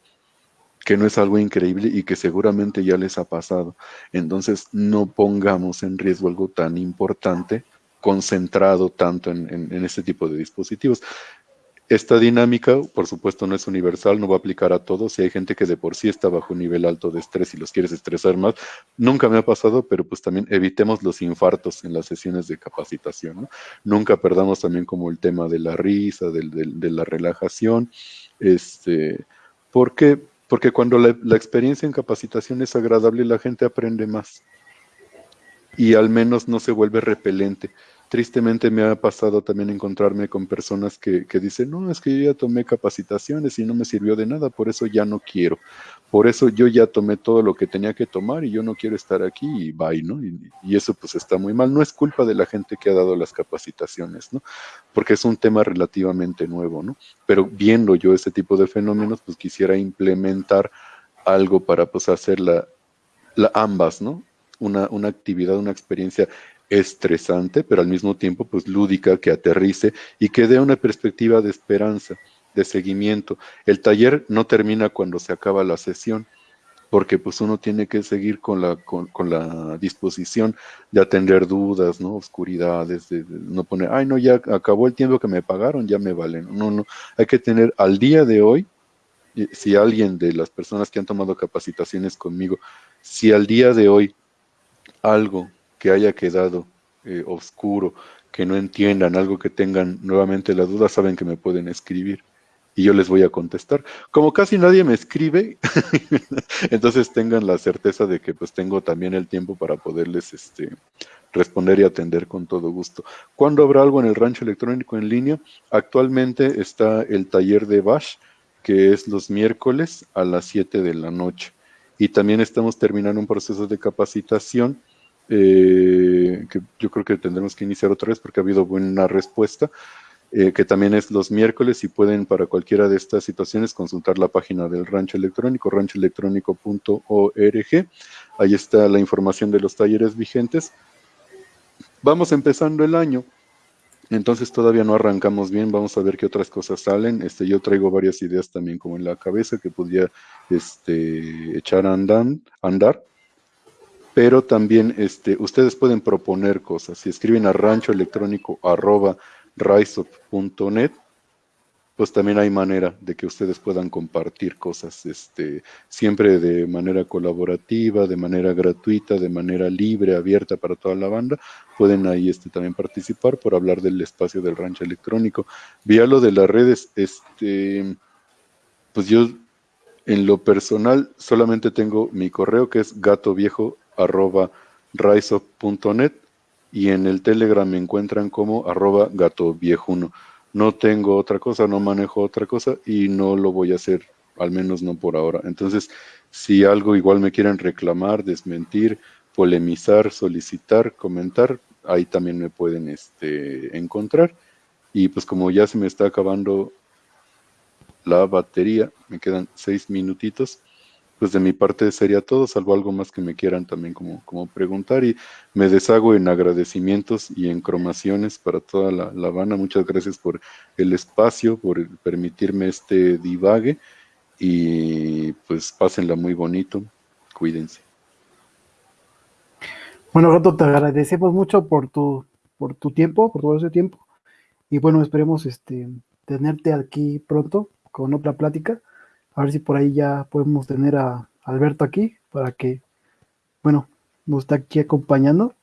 que no es algo increíble y que seguramente ya les ha pasado. Entonces, no pongamos en riesgo algo tan importante concentrado tanto en, este tipo de dispositivos. esta dinámica, por supuesto, no es universal, no va a aplicar a todos. Si hay gente que de por sí está bajo un nivel alto de estrés y los quieres estresar más, nunca me ha pasado, pero pues también evitemos los infartos en las sesiones de capacitación. Nunca perdamos también como el tema de la risa, de, la relajación. Este, ¿Por qué? Porque cuando la, experiencia en capacitación es agradable, la gente aprende más y al menos no se vuelve repelente tristemente me ha pasado también encontrarme con personas que, dicen, no, es que yo ya tomé capacitaciones y no me sirvió de nada, por eso ya no quiero. Por eso yo ya tomé todo lo que tenía que tomar y yo no quiero estar aquí y bye, ¿no? Y, eso pues está muy mal. No es culpa de la gente que ha dado las capacitaciones, ¿no? Porque es un tema relativamente nuevo, ¿no? Pero viendo yo ese tipo de fenómenos, pues quisiera implementar algo para pues hacer la, ambas, ¿no? Una, una actividad, una experiencia estresante, pero al mismo tiempo pues lúdica, que aterrice y que dé una perspectiva de esperanza, de seguimiento. El taller no termina cuando se acaba la sesión, porque pues uno tiene que seguir con la, con, la disposición de atender dudas, ¿no? Oscuridades, de, no poner, ay no, ya acabó el tiempo que me pagaron, ya me valen. No, no, hay que tener al día de hoy, si alguien de las personas que han tomado capacitaciones conmigo, si al día de hoy algo que haya quedado eh, oscuro, que no entiendan, algo que tengan nuevamente la duda, saben que me pueden escribir y yo les voy a contestar. Como casi nadie me escribe, [laughs] entonces tengan la certeza de que pues tengo también el tiempo para poderles este, responder y atender con todo gusto. ¿Cuándo habrá algo en el rancho electrónico en línea? Actualmente está el taller de Bash, que es los miércoles a las 7 de la noche. Y también estamos terminando un proceso de capacitación eh, que yo creo que tendremos que iniciar otra vez porque ha habido buena respuesta, eh, que también es los miércoles y pueden para cualquiera de estas situaciones consultar la página del rancho electrónico, ranchoelectrónico.org. Ahí está la información de los talleres vigentes. Vamos empezando el año. Entonces todavía no arrancamos bien, vamos a ver qué otras cosas salen. Este, yo traigo varias ideas también como en la cabeza que podría este, echar a andar pero también este, ustedes pueden proponer cosas. Si escriben a rancho electrónico arroba pues también hay manera de que ustedes puedan compartir cosas, este, siempre de manera colaborativa, de manera gratuita, de manera libre, abierta para toda la banda. Pueden ahí este, también participar por hablar del espacio del rancho electrónico. Vía lo de las redes, este, pues yo en lo personal solamente tengo mi correo que es gato viejo arroba riseup.net y en el Telegram me encuentran como arroba gato viejuno. No tengo otra cosa, no manejo otra cosa y no lo voy a hacer, al menos no por ahora. Entonces, si algo igual me quieren reclamar, desmentir, polemizar, solicitar, comentar, ahí también me pueden este, encontrar. Y pues como ya se me está acabando la batería, me quedan seis minutitos, pues de mi parte sería todo, salvo algo más que me quieran también como, como preguntar y me deshago en agradecimientos y en cromaciones para toda la, Habana. Muchas gracias por el espacio, por permitirme este divague y pues pásenla muy bonito, cuídense. Bueno, Gato, te agradecemos mucho por tu, por tu tiempo, por todo ese tiempo y bueno, esperemos este, tenerte aquí pronto con otra plática a ver si por ahí ya podemos tener a Alberto aquí para que, bueno, nos está aquí acompañando.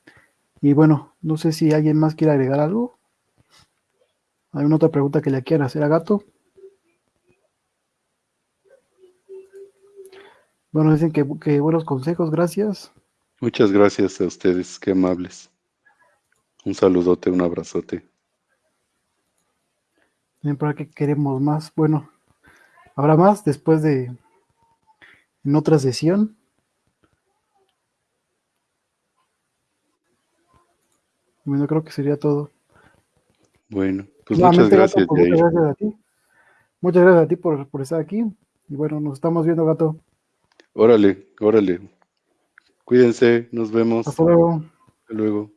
Y bueno, no sé si alguien más quiere agregar algo. ¿Hay una otra pregunta que le quiera hacer a Gato? Bueno, dicen que, que, buenos consejos, gracias. Muchas gracias a ustedes, qué amables. Un saludote, un abrazote. ¿Para qué queremos más? Bueno, ¿Habrá más después de en otra sesión? Bueno, creo que sería todo. Bueno, pues muchas gracias, muchas gracias a ti. Muchas gracias a ti por, por estar aquí. Y bueno, nos estamos viendo, gato. Órale, órale. Cuídense, nos vemos. Hasta luego. Hasta luego.